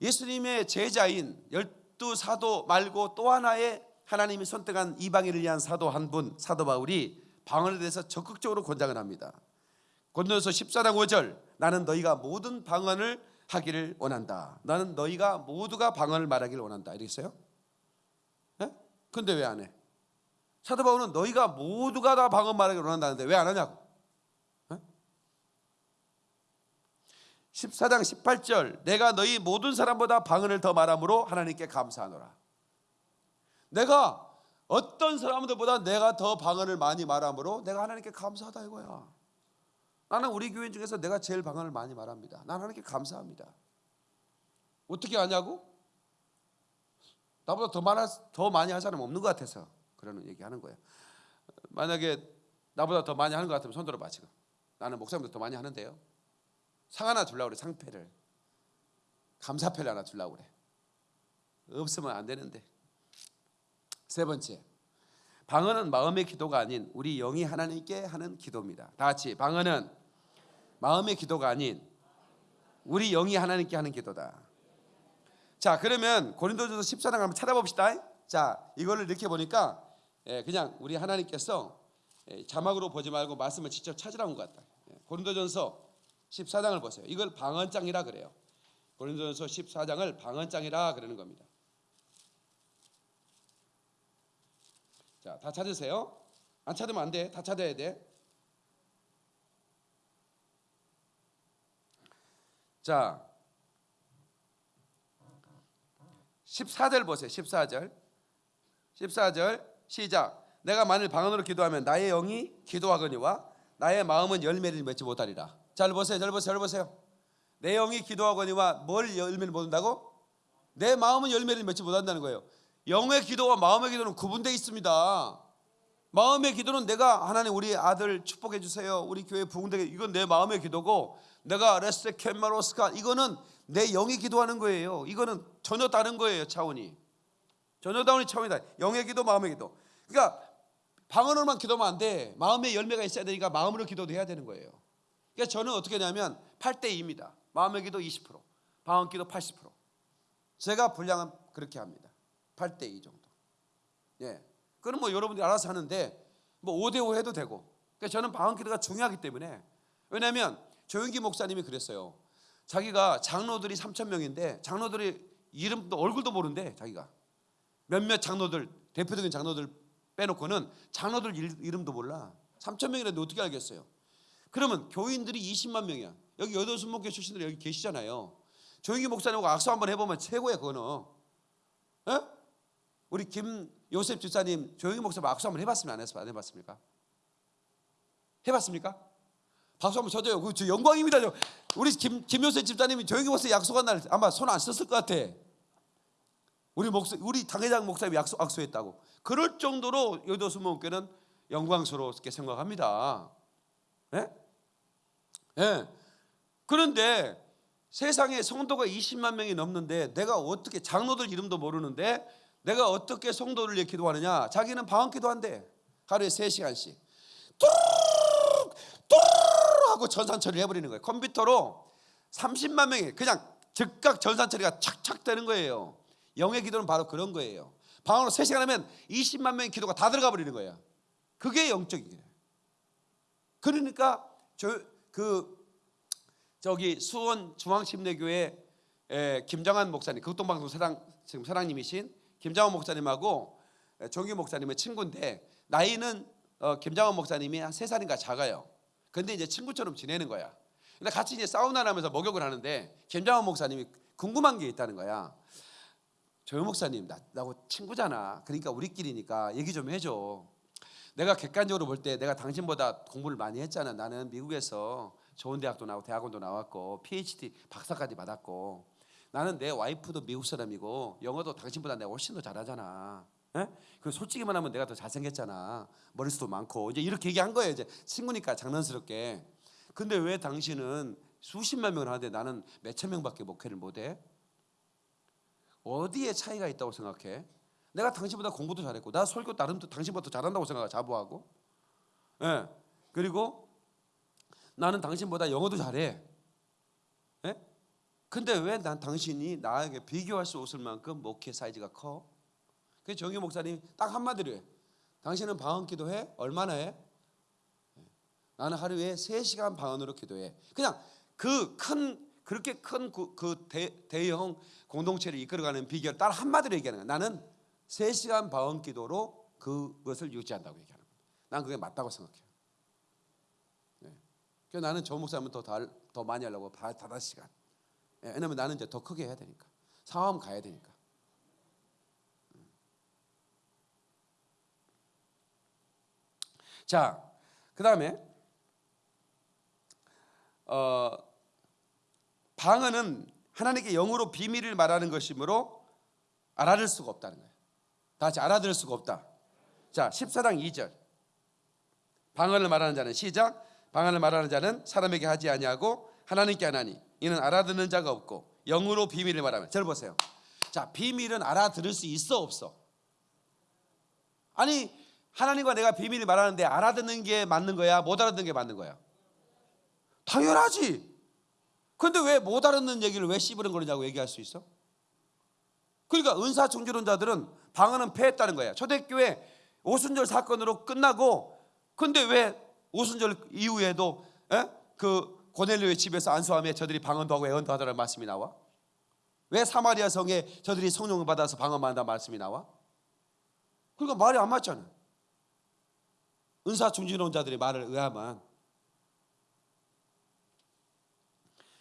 예수님의 제자인 열두 사도 말고 또 하나의 하나님이 선택한 이방인을 위한 사도 한 분 사도 바울이 방언에 대해서 적극적으로 권장을 합니다. 고린도서 14장 5절 나는 너희가 모든 방언을 하기를 원한다. 나는 너희가 모두가 방언을 말하기를 원한다. 이렇게 써요? 예? 근데 왜 안 해? 사도 바울은 너희가 모두가 다 방언 말하기를 원한다는데 왜 안 하냐고. 예? 14장 18절 내가 너희 모든 사람보다 방언을 더 말함으로 하나님께 감사하노라. 내가 어떤 사람들보다 내가 더 방언을 많이 말함으로 내가 하나님께 감사하다 이거야. 나는 우리 교인 중에서 내가 제일 방언을 많이 말합니다. 나는 하나님께 감사합니다. 어떻게 하냐고? 나보다 더 많아 더 많이 할 사람 없는 것 같아서 그러는 얘기하는 거예요. 만약에 나보다 더 많이 하는 것 같으면 손 들어봐 지금. 나는 목사님도 더 많이 하는데요. 상 하나 주려고 그래 상패를 감사패를 하나 주려고 그래. 없으면 안 되는데. 세 번째, 방언은 마음의 기도가 아닌 우리 영이 하나님께 하는 기도입니다. 다 같이 방언은 마음의 기도가 아닌 우리 영이 하나님께 하는 기도다. 자, 그러면 고린도전서 14장 한번 찾아봅시다. 자, 이거를 이렇게 보니까 예, 그냥 우리 하나님께서 예, 자막으로 보지 말고 말씀을 직접 찾으라는 것 같다. 예, 고린도전서 14장을 보세요. 이걸 방언장이라 그래요. 고린도전서 14장을 방언장이라 그러는 겁니다. 자, 다 찾으세요. 안 찾으면 안 돼. 다 찾아야 돼. 자, 14절 보세요. 14절. 14절 시작. 내가 만일 방언으로 기도하면 나의 영이 기도하거니와 나의 마음은 열매를 맺지 못하리라. 잘 보세요. 잘 보세요. 잘 보세요. 내 영이 기도하거니와 뭘 열매를 못 온다고? 내 마음은 열매를 맺지 못한다는 거예요. 영의 기도와 마음의 기도는 구분되어 있습니다. 마음의 기도는 내가 하나님 우리 아들 축복해 주세요. 우리 교회 부흥되게 이건 내 마음의 기도고 내가 레스 캔마로스카 이거는 내 영이 기도하는 거예요. 이거는 전혀 다른 거예요. 차원이. 전혀 다른 차원이다. 영의 기도, 마음의 기도. 그러니까 방언으로만 기도하면 안 돼. 마음의 열매가 있어야 되니까 마음으로 기도도 해야 되는 거예요. 그러니까 저는 어떻게 하냐면 8대 2입니다. 마음의 기도 20%, 방언 기도 80%. 제가 분량은 그렇게 합니다. 8대 2 정도. 예. 그럼 뭐 여러분들이 알아서 하는데 뭐 5대 5 해도 되고. 그러니까 저는 방언 기도가 중요하기 때문에 왜냐하면 조영기 목사님이 그랬어요. 자기가 장로들이 3천 명인데 장로들이 이름도 얼굴도 모른대 자기가 몇몇 장로들 대표적인 장로들 빼놓고는 장로들 일- 이름도 몰라 3천 명이라도 어떻게 알겠어요? 그러면 교인들이 20만 명이야. 여기 여덟 순목교 출신들이 여기 계시잖아요. 조영기 목사님하고 악수 한번 해보면 최고야 그거는. 에? 우리 김 요셉 집사님 조영기 목사님 악수 한번 해봤으면 안, 했, 안 해봤습니까? 해봤습니까? 박수 한번 쳐줘요. 그저 영광입니다. 저. 우리 김 김요셉 집사님이 조영기 목사 약속한 날 아마 손 안 썼을 것 같아. 우리 목사 우리 당회장 목사님이 약속 악수했다고. 그럴 정도로 여도수 목교는 영광스럽게 생각합니다. 예? 예. 그런데 세상에 성도가 20만 명이 넘는데 내가 어떻게 장로들 이름도 모르는데 내가 어떻게 성도를 위해 기도하느냐? 자기는 방언 기도한대. 하루에 3시간씩. 뚜루룩 뚜루룩 하고 전산 처리를 해버리는 거예요. 컴퓨터로 30만 명이 그냥 즉각 전산 처리가 착착 되는 거예요. 영의 기도는 바로 그런 거예요. 방언으로 3시간 하면 20만 명의 기도가 다 들어가 버리는 거야. 그게 영적이에요. 그러니까 저 그 저기 수원 중앙침례교회 에, 김정한 목사님 극동방송 사랑 지금 사랑님이신 김정한 목사님하고 에, 정규 목사님의 친구인데 나이는 어, 김정한 목사님이 한 세 살인가 작아요. 근데 이제 친구처럼 지내는 거야. 근데 같이 이제 사우나를 하면서 목욕을 하는데 김정한 목사님이 궁금한 게 있다는 거야. 조영 목사님 나, 나하고 친구잖아. 그러니까 우리끼리니까 얘기 좀 해줘. 내가 객관적으로 볼 때 내가 당신보다 공부를 많이 했잖아. 나는 미국에서 좋은 대학도 나오고 대학원도 나왔고 PhD 박사까지 받았고 나는 내 와이프도 미국 사람이고 영어도 당신보다 내가 훨씬 더 잘하잖아. 예? 그 솔직히 말하면 내가 더 잘생겼잖아. 머리숱도 많고 이제 이렇게 얘기한 거예요. 이제 친구니까 장난스럽게. 근데 왜 당신은 수십만 명을 하는데 나는 몇천 명밖에 목회를 못해? 어디에 차이가 있다고 생각해? 내가 당신보다 공부도 잘했고 나 설교 나름도 당신보다 잘한다고 생각하 자부하고. 예. 그리고 나는 당신보다 영어도 잘해. 예? 근데 왜 난 당신이 나에게 비교할 수 없을 만큼 목회 사이즈가 커? 그 정희 목사님 딱 한마디로 해. 당신은 방언 기도해? 얼마나 해? 예. 나는 하루에 3시간 방언으로 기도해. 그냥 그 큰 그렇게 큰그 대형 공동체를 이끌어가는 비결 딱 한마디로 얘기하는 거야. 나는 3시간 방언 기도로 그것을 유지한다고 얘기하는 거예요. 난 그게 맞다고 생각해요. 네. 그래서 나는 저 목사님은 더, 달, 더 많이 하려고 다, 다섯 시간. 예, 왜냐면 나는 이제 더 크게 해야 되니까. 상암 가야 되니까. 음. 자, 그 다음에 어, 방언은 하나님께 영으로 비밀을 말하는 것이므로 알아들 수가 없다는 거예요. 다 같이 알아들을 수가 없다. 자, 14장 2절. 방언을 말하는 자는 시작. 방언을 말하는 자는 사람에게 하지 아니하고 하나님께 하나니 이는 알아듣는 자가 없고 영으로 비밀을 말하면. 절 보세요. 자, 비밀은 알아들을 수 있어 없어? 아니, 하나님과 내가 비밀을 말하는데 알아듣는 게 맞는 거야? 못 알아듣는 게 맞는 거야? 당연하지. 근데 왜 못 알아듣는 얘기를 왜 씹으는 거냐고 얘기할 수 있어? 그러니까 은사 중지론자들은 방언은 패했다는 거야. 초대교회 오순절 사건으로 끝나고 근데 왜 오순절 이후에도 에? 그 고넬료의 집에서 안수함에 저들이 방언도 하고 애언도 하더라는 말씀이 나와? 왜 사마리아 성에 저들이 성령을 받아서 방언만 한다는 말씀이 나와? 그러니까 말이 안 맞잖아. 은사 중지론자들의 말을 의하면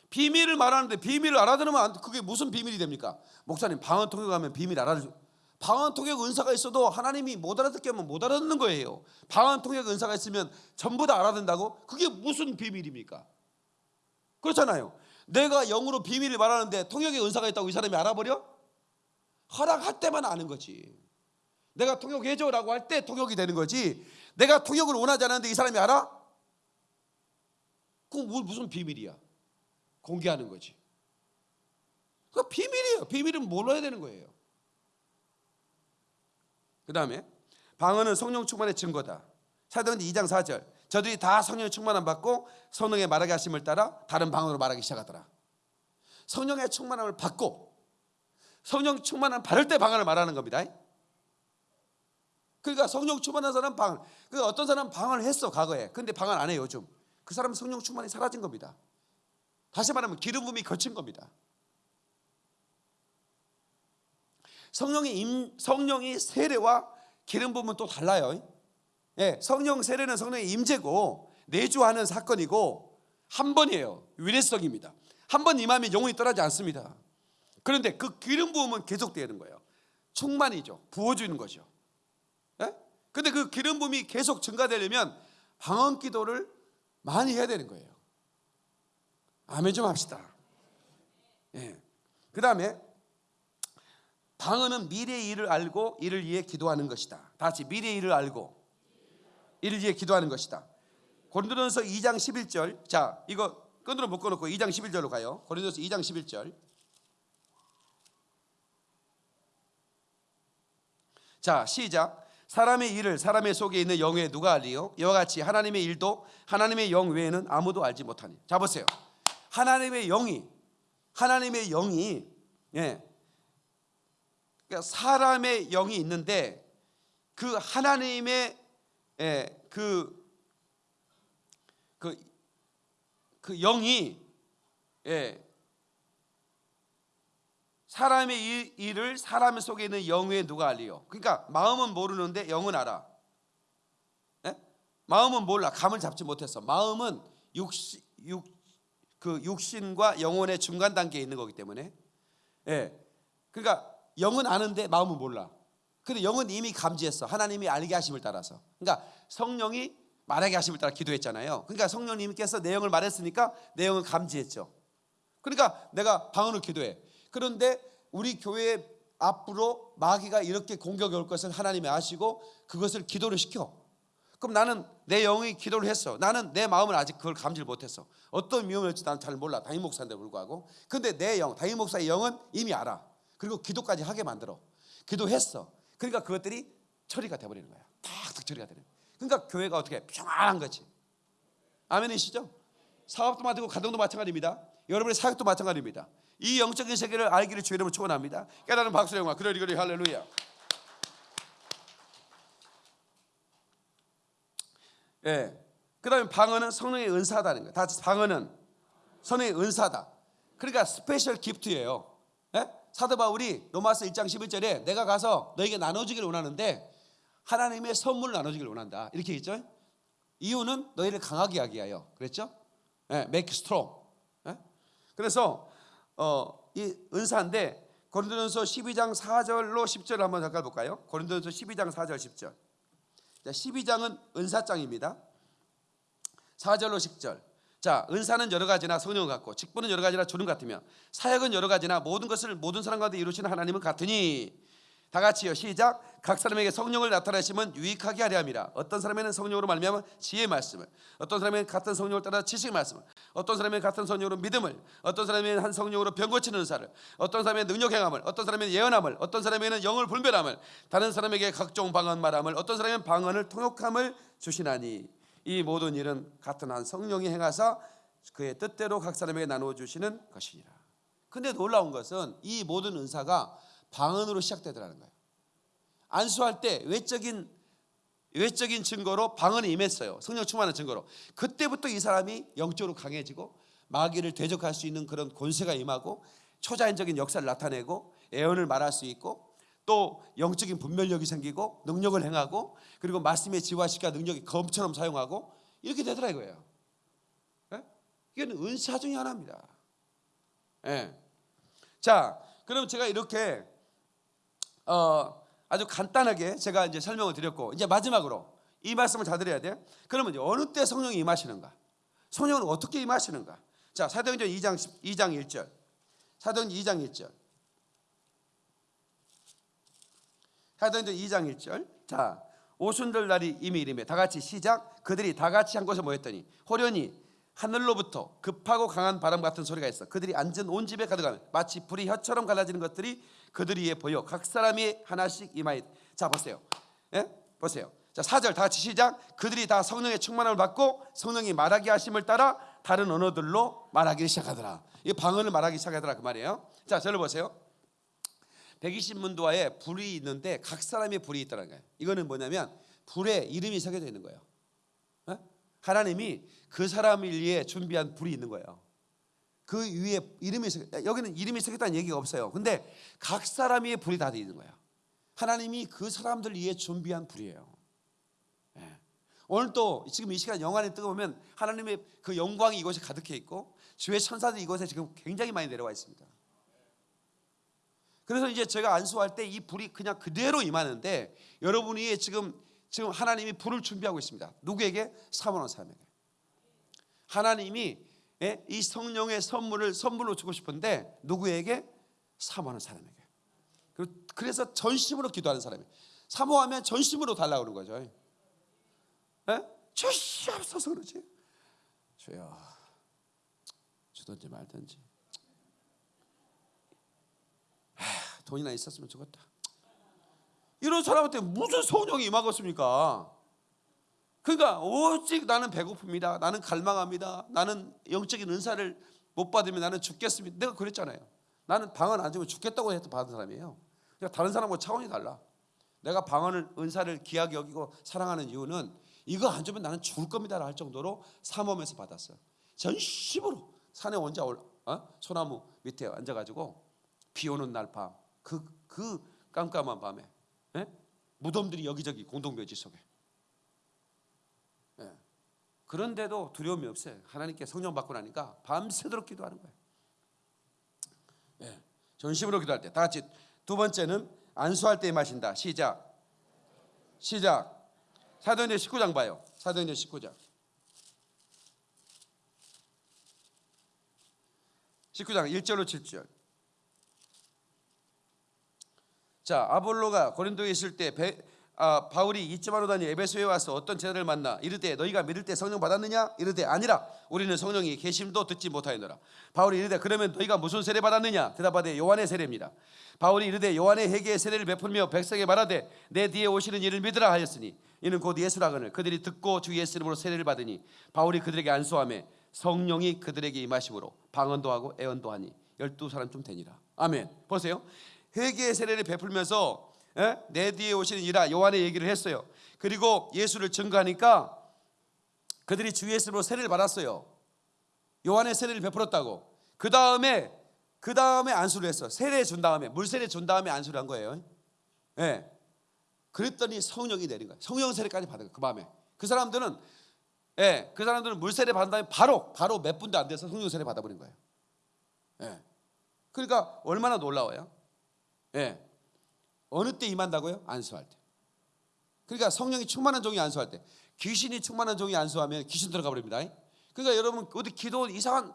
비밀을 말하는데 비밀을 알아들으면 안- 그게 무슨 비밀이 됩니까? 목사님 방언 통역하면 비밀 알아들. 방언 통역 은사가 있어도 하나님이 못 알아듣게 하면 못 알아듣는 거예요. 방언 통역 은사가 있으면 전부 다 알아듣는다고? 그게 무슨 비밀입니까? 그렇잖아요. 내가 영으로 비밀을 말하는데 통역의 은사가 있다고 이 사람이 알아버려? 허락할 때만 아는 거지. 내가 통역해줘라고 할 때 통역이 되는 거지. 내가 통역을 원하지 않았는데 이 사람이 알아? 그건 뭐- 무슨 비밀이야? 공개하는 거지. 그 비밀이에요. 비밀은 몰라야 되는 거예요. 그 다음에 방언은 성령 충만의 증거다. 사도행전 2장 4절. 저들이 다 성령의 충만함 받고 성령의 말하게 하심을 따라 다른 방언으로 말하기 시작하더라. 성령의 충만함을 받고 성령 충만함 받을 때 방언을 말하는 겁니다. 그러니까 성령 충만한 사람 방언. 그 어떤 사람 방언을 했어 과거에. 근데 방언 안 해요 요즘. 그 사람은 성령 충만이 사라진 겁니다. 다시 말하면 기름 부음이 거친 겁니다. 성령이 임, 성령이 세례와 기름 부음은 또 달라요. 예, 성령 세례는 성령의 임재고 내주하는 사건이고 한 번이에요. 위례성입니다. 한 번 임하면 영혼이 떠나지 않습니다. 그런데 그 기름 부음은 계속되는 거예요. 충만이죠. 부어주는 거죠. 예? 근데 그 기름 부음이 계속 증가되려면 방언 기도를 많이 해야 되는 거예요. 아멘 좀 합시다. 예. 그 다음에 방언은 미래의 일을 알고 이를 위해 기도하는 것이다. 다 같이 미래의 일을 알고 이를 위해 기도하는 것이다. 고린도전서 2장 11절. 자, 이거 끈으로 묶어 놓고 2장 11절로 가요. 고린도전서 2장 11절. 자, 시작. 사람의 일을 사람의 속에 있는 영에 누가 알리요? 이와 같이 하나님의 일도 하나님의 영 외에는 아무도 알지 못하니. 자 보세요. 하나님의 영이 하나님의 영이 예. 그러니까 사람의 영이 있는데 그 하나님의 예, 그, 그, 그 영이 예, 사람의 일, 일을 사람 속에 있는 영에 누가 알리요? 그러니까 마음은 모르는데 영은 알아. 예? 마음은 몰라. 감을 잡지 못했어. 마음은 육시, 육, 그 육신과 영혼의 중간 단계에 있는 거기 때문에 예. 그러니까 영은 아는데 마음은 몰라. 근데 영은 이미 감지했어. 하나님이 알게 하심을 따라서. 그러니까 성령이 말하게 하심을 따라 기도했잖아요. 그러니까 성령님께서 내용을 말했으니까 내용을 감지했죠. 그러니까 내가 방언을 기도해. 그런데 우리 교회 앞으로 마귀가 이렇게 공격이 올 것을 하나님이 아시고 그것을 기도를 시켜. 그럼 나는 내 영이 기도를 했어. 나는 내 마음을 아직 그걸 감지를 못했어. 어떤 위험이 올지 나는 잘 몰라. 담임 목사인데 불구하고. 근데 내 영, 담임 목사의 영은 이미 알아. 그리고 기도까지 하게 만들어. 기도했어. 그러니까 그것들이 처리가 돼버리는 거야. 탁탁 처리가 되는. 거야. 그러니까 교회가 어떻게 평안한 거지. 아멘이시죠? 사업도 마찬가지고 가정도 마찬가지입니다. 여러분의 사역도 마찬가지입니다. 이 영적인 세계를 알기를 주의 이름으로 축원합니다. 깨달은 박수 영화 그러리 그러리 할렐루야. 예. 그다음에 방언은 성령의 은사다는 거예요. 다 방언은 성령의 은사다. 그러니까 special gift예요. 예? 사도 바울이 로마서 1장 11절에 내가 가서 너에게 나눠주기를 원하는데 하나님의 선물을 나눠주기를 원한다. 이렇게 했죠. 이유는 너희를 강하게 하기 위하여. 그랬죠? 예, make strong. 예? 그래서 어, 이 은사인데 고린도전서 12장 4절로 10절 한번 잠깐 볼까요? 고린도전서 12장 4절 10절. 자, 12장은 은사장입니다. 4절로 10절. 자, 은사는 여러 가지나 성령은 같고 직분은 여러 가지나 주름 같으며 사역은 여러 가지나 모든 것을 모든 사람 가운데 이루시는 하나님은 같으니 다 같이요. 시작. 각 사람에게 성령을 나타내시면 유익하게 하려 함이라. 어떤 사람에는 성령으로 말미암아 지혜의 말씀을, 어떤 사람에는 같은 성령을 따라 지식의 말씀을, 어떤 사람에는 같은 성령으로 믿음을, 어떤 사람에는 한 성령으로 병 고치는 은사를, 어떤 사람에는 능력 행함을, 어떤 사람에는 예언함을, 어떤 사람에는 영을 분별함을, 다른 사람에게 각종 방언 말함을, 어떤 사람에는 방언을 통역함을 주시나니 이 모든 일은 같은 한 성령이 행하사 그의 뜻대로 각 사람에게 나누어 주시는 것이니라. 근데 놀라운 것은 이 모든 은사가 방언으로 시작되더라는 거예요. 안수할 때 외적인 외적인 증거로 방언이 임했어요. 성령 충만한 증거로. 그때부터 이 사람이 영적으로 강해지고 마귀를 대적할 수 있는 그런 권세가 임하고 초자연적인 역사를 나타내고 예언을 말할 수 있고 또 영적인 분별력이 생기고 능력을 행하고 그리고 말씀의 지화시켜 능력이 검처럼 사용하고 이렇게 되더라 이거예요. 예? 이건 은사 중에 하나입니다. 예. 자, 그럼 제가 이렇게 어, 아주 간단하게 제가 이제 설명을 드렸고 이제 마지막으로 이 말씀을 잘 들어야 돼요. 그러면 이제 어느 때 성령이 임하시는가? 성령은 어떻게 임하시는가? 자, 사도행전 2장 2장 1절. 사도행전 2장 1절. 사도행전 2장 1절. 자, 오순절 날이 이미 이름에 다 같이 시작. 그들이 다 같이 한 곳에 모였더니 호련히 하늘로부터 급하고 강한 바람 같은 소리가 있어. 그들이 앉은 온 집에 가득하면 마치 불이 혀처럼 갈라지는 것들이 그들 위에 보여 각 사람이 하나씩 임하이. 자, 보세요. 예? 보세요. 자, 4절 다 같이 시작. 그들이 다 성령의 충만함을 받고 성령이 말하게 하심을 따라 다른 언어들로 말하기 시작하더라. 이 방언을 말하기 시작하더라 그 말이에요. 자, 저를 보세요. 120문도화에 불이 있는데 각 사람의 불이 있다는 거예요. 이거는 뭐냐면 불에 이름이 새겨져 있는 거예요. 어? 하나님이 그 사람을 위해 준비한 불이 있는 거예요. 그 위에 이름이 새겨 여기는 이름이 새겼다는 얘기가 없어요. 근데 각 사람의 불이 다 돼 있는 거예요. 하나님이 그 사람들 위해 준비한 불이에요. 예. 오늘 또 지금 이 시간 영안에 뜨거보면 하나님의 그 영광이 이곳에 가득해 있고 주의 천사들이 이곳에 지금 굉장히 많이 내려와 있습니다. 그래서 이제 제가 안수할 때 이 불이 그냥 그대로 임하는데 여러분이 지금 지금 하나님이 불을 준비하고 있습니다. 누구에게? 사모하는 사람에게. 하나님이 예? 이 성령의 선물을 선물로 주고 싶은데 누구에게? 사모하는 사람에게. 그래서 전심으로 기도하는 사람이. 사모하면 전심으로 달라고 그러는 거죠. 예? 주시옵소서 그러지. 주여 주든지 말든지. 하, 돈이나 있었으면 좋겠다. 이런 사람한테 무슨 성령이 임하겠습니까? 그러니까 오직 나는 배고픕니다. 나는 갈망합니다. 나는 영적인 은사를 못 받으면 나는 죽겠습니다. 내가 그랬잖아요. 나는 방언 안 주면 죽겠다고 해서 받은 사람이에요. 그러니까 다른 사람과 차원이 달라. 내가 방언을 은사를 귀하게 여기고 사랑하는 이유는 이거 안 주면 나는 죽을 겁니다라 할 정도로 삼엄해서 받았어요. 전심으로 산에 혼자 올 어? 소나무 밑에 앉아가지고 비 오는 날 밤 그 그 깜깜한 밤에 예? 무덤들이 여기저기 공동묘지 속에 예. 그런데도 두려움이 없어요. 하나님께 성령 받고 나니까 밤새도록 기도하는 거예요. 예. 전심으로 기도할 때 다 같이 두 번째는 안수할 때 마신다. 시작. 시작. 사도행전 19장 봐요. 사도행전 19장. 19장 1절로 7절. 자, 아볼로가 고린도에 있을 때 배, 아, 바울이 이쯤하로 다니 에베소에 와서 어떤 제자를 만나 이르되 너희가 믿을 때 성령 받았느냐? 이르되 아니라 우리는 성령이 계심도 듣지 못하였노라. 바울이 이르되 그러면 너희가 무슨 세례 받았느냐? 대답하되 요한의 세례입니다. 바울이 이르되 요한의 회개의 세례를 베풀며 백성에 말하되 내 뒤에 오시는 이를 믿으라 하였으니 이는 곧 예수라 거늘 그들이 듣고 주 예수 이름으로 세례를 받으니 바울이 그들에게 안수하며 성령이 그들에게 임하심으로 방언도 하고 애언도 하니 열두 사람쯤 되니라. 아멘. 보세요. 회개의 세례를 베풀면서 에? 내 뒤에 오시는 이라 요한의 얘기를 했어요. 그리고 예수를 증거하니까 그들이 주 예수로 세례를 받았어요. 요한의 세례를 베풀었다고. 그 다음에 그 다음에 안수를 했어. 세례 준 다음에 물 세례 준 다음에 안수를 한 거예요. 예. 그랬더니 성령이 내린 거예요. 성령 세례까지 받은 거예요. 그 밤에 그 사람들은 예, 그 사람들은 물 세례 받은 다음에 바로 바로 몇 분도 안 돼서 성령 세례 받아버린 거예요. 예. 그러니까 얼마나 놀라워요. 예. 어느 때 임한다고요? 안수할 때. 그러니까 성령이 충만한 종이 안수할 때. 귀신이 충만한 종이 안수하면 귀신 들어가 버립니다. 그러니까 여러분 어디 기도원 이상한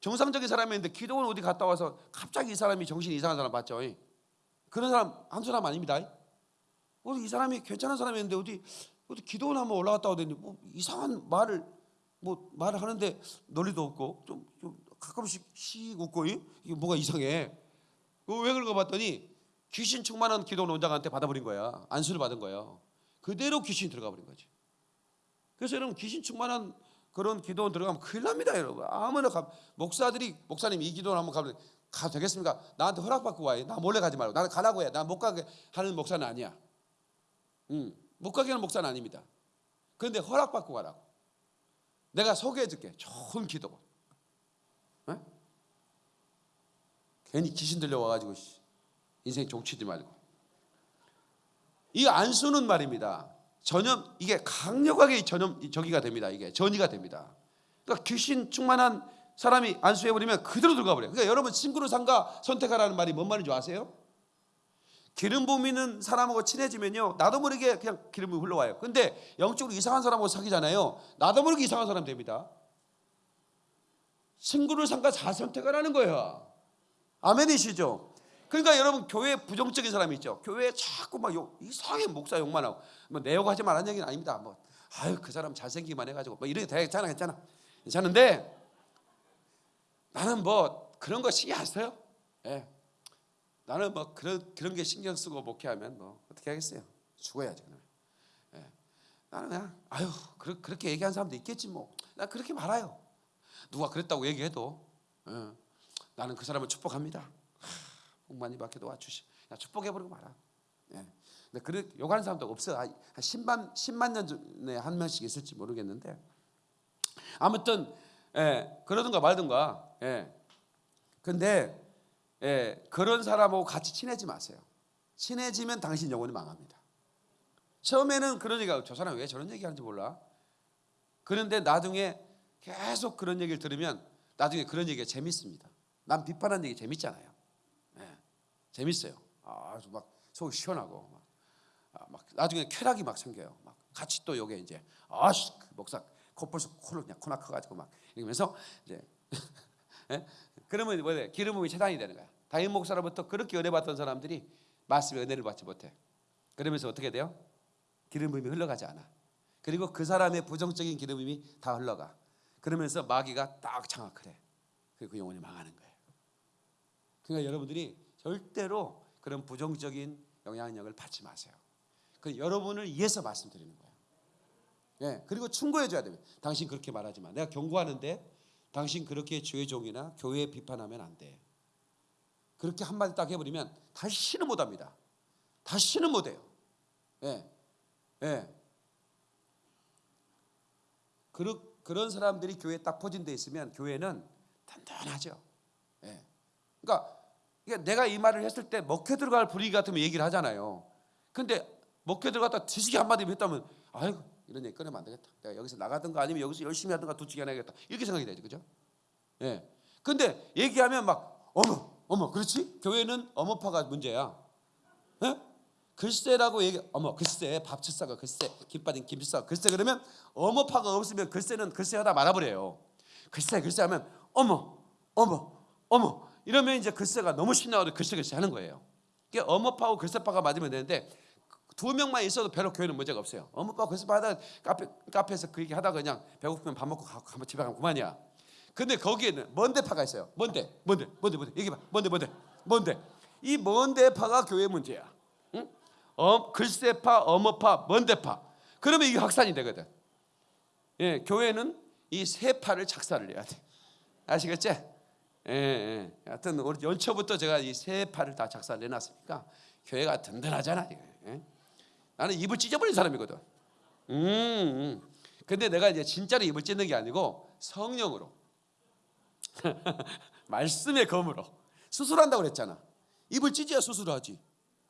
정상적인 사람이었는데 기도원 어디 갔다 와서 갑자기 이 사람이 정신이 이상한 사람 봤죠. 그런 사람 한 사람 아닙니다. 어디 이 사람이 괜찮은 사람이었는데 어디 어디 기도원 한번 올라갔다 오더니 뭐 이상한 말을 뭐 말을 하는데 논리도 없고 좀, 좀 가끔씩 씩 웃고 이? 이게 뭐가 이상해. 그거 왜 그런 거 봤더니 귀신 충만한 기도원 원장한테 받아버린 거야. 안수를 받은 거예요. 그대로 귀신이 들어가 버린 거지. 그래서 여러분 귀신 충만한 그런 기도원 들어가면 큰일 납니다, 여러분. 아무나 가, 목사들이 목사님 이 기도원 한번 가면 가 되겠습니까? 나한테 허락받고 와요. 나 몰래 가지 말고 나는 가라고 해. 나못 가게 하는 목사는 아니야. 음, 못 가게 하는 목사는 아닙니다. 그런데 허락받고 가라고. 내가 소개해 줄게. 좋은 기도원. 에? 괜히 귀신 들려와 가지고 인생 종치지 말고. 이 안수는 말입니다. 전염 이게 강력하게 전염 저기가 됩니다. 이게 전이가 됩니다. 그러니까 귀신 충만한 사람이 안수해 버리면 그대로 들어가 버려요. 그러니까 여러분 친구를 상가 선택하라는 말이 뭔 말인지 아세요? 기름 부미는 사람하고 친해지면요 나도 모르게 그냥 기름 부미 흘러와요. 근데 영적으로 이상한 사람하고 사귀잖아요. 나도 모르게 이상한 사람 됩니다. 친구를 상가 잘 선택하라는 거예요. 아멘이시죠? 그러니까 여러분 교회 부정적인 사람이 있죠. 교회에 자꾸 막 욕, 이상하게 목사 욕만 하고 뭐 내 욕하지 말라는 얘기는 아닙니다. 뭐 아유 그 사람 잘생기기만 해가지고 뭐 이렇게 다 괜찮아 괜찮은데 나는 뭐 그런 거 신경 안 써요. 예. 나는 뭐 그런 그런 게 신경 쓰고 목회하면 뭐 어떻게 하겠어요? 그러면. 예. 나는 그냥 아유 그렇, 그렇게 얘기하는 사람도 있겠지 뭐. 난 그렇게 말아요. 누가 그랬다고 얘기해도 예. 나는 그 사람을 축복합니다. 하, 복 많이 받게 도와주시. 야 축복해버리고 말아. 예. 근데 그래 욕하는 사람도 없어. 한 10만 10만 년 전에 한 명씩 있을지 모르겠는데 아무튼 예, 그러든가 말든가. 예. 근데 예, 그런 사람하고 같이 친해지 마세요. 친해지면 당신 영혼이 망합니다. 처음에는 그런 얘기가 저 사람 왜 저런 얘기하는지 몰라. 그런데 나중에 계속 그런 얘기를 들으면 나중에 그런 얘기가 재밌습니다. 남 비판하는 얘기 재밌잖아요. 예, 재밌어요. 아주 막 속이 시원하고 막, 아, 막 나중에 쾌락이 막 생겨요. 막 같이 또 요게 이제 아씨 그 목사 코 벌써 코를 그냥 코나 커가지고 막 이러면서 이제 *laughs* 예? 그러면 뭐래 기름 부음이 차단이 되는 거야. 다임 목사로부터 그렇게 은혜 받던 사람들이 말씀의 은혜를 받지 못해. 그러면서 어떻게 돼요? 기름 부음이 흘러가지 않아. 그리고 그 사람의 부정적인 기름 부음이 다 흘러가. 그러면서 마귀가 딱 장악을 해. 그리고 그 영혼이 망하는 거예요. 그러니까 여러분들이 절대로 그런 부정적인 영향력을 받지 마세요. 그 여러분을 위해서 말씀드리는 거예요. 예, 그리고 충고해 줘야 돼요. 당신 그렇게 말하지 마. 내가 경고하는데 당신 그렇게 주의 종이나 교회 비판하면 안 돼. 그렇게 한마디 딱 해버리면 다시는 못합니다. 다시는 못해요. 예, 예. 그런 그런 사람들이 교회에 딱 포진돼 있으면 교회는 단단하죠. 예. 그러니까 이게 내가 이 말을 했을 때 먹혀 들어갈 분위기 같으면 얘기를 하잖아요. 근데 먹혀 들어갔다 뒤지게 한마디 했다면 아이고 이런 얘기 꺼내면 안 되겠다. 내가 여기서 나가든가 아니면 여기서 열심히 하든가 두치게 해야겠다. 이렇게 생각이 되죠. 그죠? 예. 근데 얘기하면 막 어머 어머 그렇지? 교회는 어머파가 문제야. 예? 글쎄라고 얘기 어머 글쎄 밥치사가 글쎄 김 빠진 김치사가 글쎄 그러면 어머파가 없으면 글쎄는 글쎄 하다 말아버려요. 글쎄 글쎄 하면 어머 어머 어머 이러면 이제 글쎄가 너무 신나서 글쎄 글쎄 하는 거예요. 이게 어머파하고 글쎄파가 맞으면 되는데 두 명만 있어도 별로 교회는 문제가 없어요. 어머파 글쎄파 하다 카페 카페에서 그 얘기 하다가 그냥 배고프면 밥 먹고 가고 집에 가면 그만이야. 근데 거기에는 먼데파가 있어요. 뭔데? 뭔데? 뭔데? 뭔데? 얘기해 봐. 뭔데? 뭔데? 뭔데? 이 먼데파가 교회 문제야. 응? 어, 글쎄파, 어머파, 먼데파. 그러면 이게 확산이 되거든. 예, 교회는 이 세 파를 작사를 해야 돼. 아시겠지? 예, 예. 하여튼 우리 연초부터 제가 이세 파를 다 작사를 해놨으니까 교회가 든든하잖아. 예? 나는 입을 찢어버린 사람이거든. 음, 음. 근데 내가 이제 진짜로 입을 찢는 게 아니고 성령으로 *laughs* 말씀의 검으로 수술한다고 그랬잖아. 입을 찢어야 수술하지.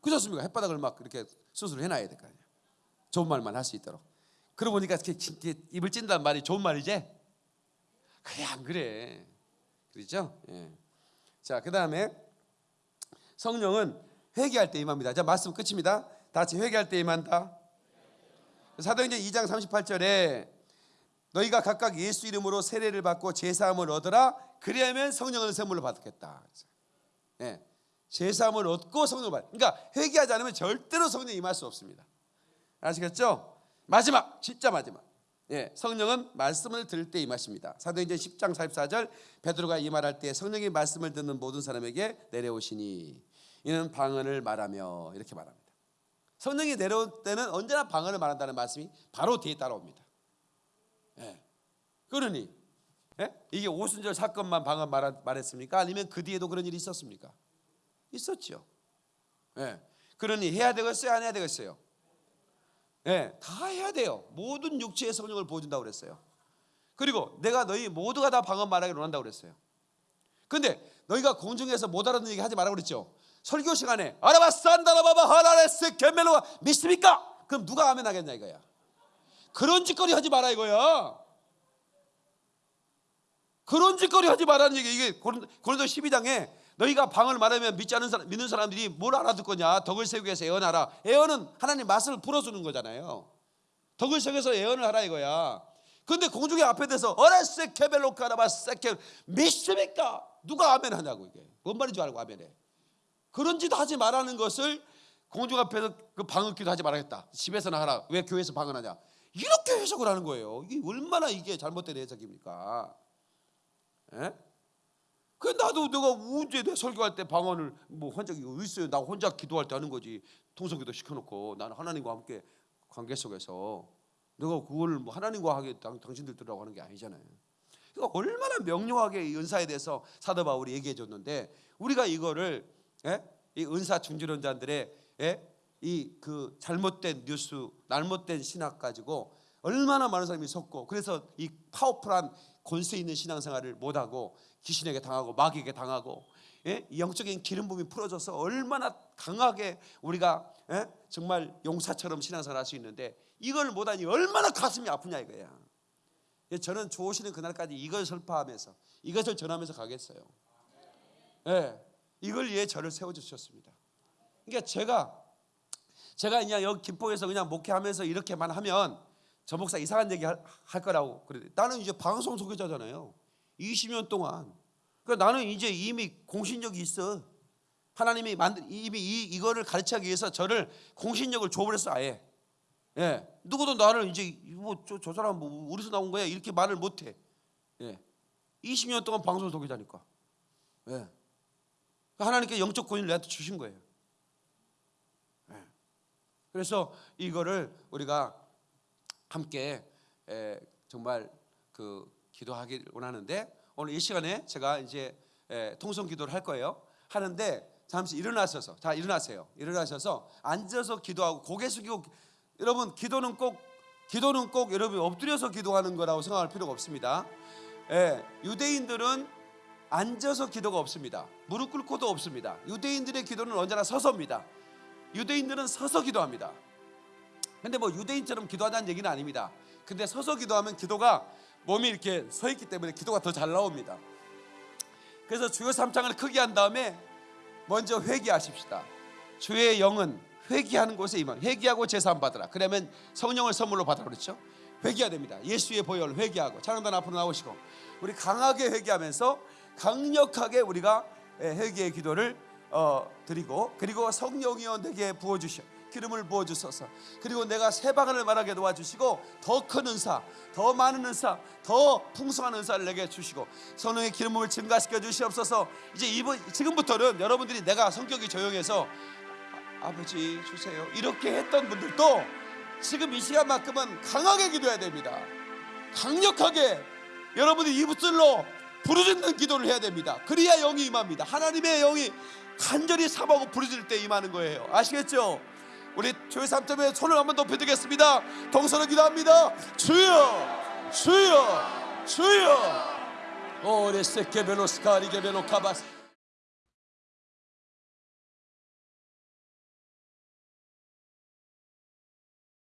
그렇지 않습니까? 햇바닥을 막 그렇게 수술을 해놔야 될 거 아니야. 좋은 말만 할 수 있도록. 그러고 보니까 이렇게 이렇게 입을 찐다는 말이 좋은 말이지? 그래 안 그래. 그렇죠? 예. 자, 그 다음에 성령은 회개할 때 임합니다. 자, 말씀 끝입니다. 다 같이 회개할 때 임한다. 사도행전 2장 38절에 너희가 각각 예수 이름으로 세례를 받고 제사함을 얻어라. 그리하면 성령을 선물로 받겠다. 예. 제사함을 얻고 성령을 받. 그러니까 회개하지 않으면 절대로 성령 임할 수 없습니다. 아시겠죠? 마지막, 진짜 마지막. 예, 성령은 말씀을 들을 때 임하십니다. 사도행전 10장 44절 베드로가 이 말할 때 성령이 말씀을 듣는 모든 사람에게 내려오시니 이는 방언을 말하며 이렇게 말합니다. 성령이 내려올 때는 언제나 방언을 말한다는 말씀이 바로 뒤에 따라옵니다. 예. 그러니 예? 이게 오순절 사건만 방언 말, 말했습니까? 아니면 그 뒤에도 그런 일이 있었습니까? 있었죠. 예. 그러니 해야 되겠어요? 안 해야 되겠어요? 예, 다 해야 돼요. 모든 육체의 성령을 보여준다고 그랬어요. 그리고 내가 너희 모두가 다 방언 말하기를 원한다고 그랬어요. 근데 너희가 공중에서 못 알아듣는 얘기 하지 말라고 그랬죠. 설교 시간에 아라바산다라바바 하라레스 겐멜로가 믿습니까? 그럼 누가 아멘 하겠냐 이거야. 그런 짓거리 하지 마라 이거야. 그런 짓거리 하지 말라는 얘기 이게 고린- 고린도 12장에 너희가 방을 말하면 믿지 않는 사람 믿는 사람들이 뭘 알아듣 거냐? 덕을 세우기 위해서 애언하라. 애언은 하나님 맛을 풀어주는 거잖아요. 덕을 위해서 애언을 하라 이거야. 근데 공중의 앞에 대서 어레세 케벨로카라바 세케 믿습니까? 누가 아멘 하냐고 이게. 뭔 말인 줄 알고 아멘해. 그런 짓 하지 말라는 것을 공중 앞에서 그 방언기도 하지 말아야겠다. 집에서나 하라. 왜 교회에서 방언하냐? 이렇게 해석을 하는 거예요. 이게 얼마나 이게 잘못된 해석입니까? 예? 그 나도 내가 언제 내 설교할 때 방언을 뭐한 적이 있어요. 나 혼자 기도할 때 하는 거지. 통성기도 시켜놓고 나는 하나님과 함께 관계 속에서 내가 그걸 뭐 하나님과 하게 당, 당신들 들으라고 하는 게 아니잖아요. 그러니까 얼마나 명료하게 이 은사에 대해서 사도 바울이 얘기해 줬는데 우리가 이거를 예? 이 은사 중지론자들의 예? 이그 잘못된 뉴스, 잘못된 신학 가지고 얼마나 많은 사람이 속고 그래서 이 파워풀한 권세 있는 신앙생활을 못하고 귀신에게 당하고 마귀에게 당하고 예? 이 영적인 기름 부음이 풀어져서 얼마나 강하게 우리가 예? 정말 용사처럼 신앙생활 할수 있는데 이걸 못하니 얼마나 가슴이 아프냐 이거야. 예, 저는 좋으시는 그날까지 이걸 설파하면서 이것을 전하면서 가겠어요. 예, 이걸 위해 저를 세워주셨습니다. 그러니까 제가 제가 그냥 여기 김포에서 그냥 목회하면서 이렇게만 하면 저 목사 이상한 얘기 할, 할 거라고 그래. 나는 이제 방송 소개자잖아요. 20년 동안. 그러니까 나는 이제 이미 공신력이 있어. 하나님이 만든 이미 이 이거를 가르치기 위해서 저를 공신력을 줘버렸어 아예. 예, 누구도 나를 이제 뭐저 저 사람 뭐 어디서 나온 거야 이렇게 말을 못해. 예, 20년 동안 방송 소개자니까. 예, 하나님께 영적 권위를 내한테 주신 거예요. 예. 그래서 이거를 우리가 함께 에, 정말 그 기도하길 원하는데 오늘 이 시간에 제가 이제 에, 통성 기도를 할 거예요. 하는데 잠시 일어나셔서 자 일어나세요. 일어나셔서 앉아서 기도하고 고개 숙이고 여러분 기도는 꼭 기도는 꼭 여러분 엎드려서 기도하는 거라고 생각할 필요가 없습니다. 예, 유대인들은 앉아서 기도가 없습니다. 무릎 꿇고도 없습니다. 유대인들의 기도는 언제나 서서입니다. 유대인들은 서서 기도합니다. 근데 뭐 유대인처럼 기도하자는 얘기는 아닙니다. 근데 서서 기도하면 기도가 몸이 이렇게 서 있기 때문에 기도가 더 잘 나옵니다. 그래서 주요 삼창을 크게 한 다음에 먼저 회개하십시다. 주의 영은 회개하는 곳에 임한 회개하고 제사함 받으라. 그러면 성령을 선물로 받아 그렇죠? 회개해야 됩니다. 예수의 보혈 회개하고 찬양단 앞으로 나오시고 우리 강하게 회개하면서 강력하게 우리가 예, 회개의 기도를 어, 드리고 그리고 성령이여 내게 부어 주시오. 기름을 부어 주소서. 그리고 내가 새 방언을 말하게 도와주시고 더 큰 은사, 더 많은 은사, 더 풍성한 은사를 내게 주시고 성령의 기름을 증가시켜 주시옵소서. 이제 이번 지금부터는 여러분들이 내가 성격이 조용해서 아, 아버지 주세요 이렇게 했던 분들도 지금 이 시간만큼은 강하게 기도해야 됩니다. 강력하게 여러분이 입술로 부르짖는 기도를 해야 됩니다. 그래야 영이 임합니다. 하나님의 영이 간절히 삼하고 부르짖을 때 임하는 거예요. 아시겠죠? 우리 교회 삼점에 손을 한번 높여드리겠습니다. 동서로 기도합니다. 주여, 주여, 주여. 오레세케벨로스카리게벨로카바스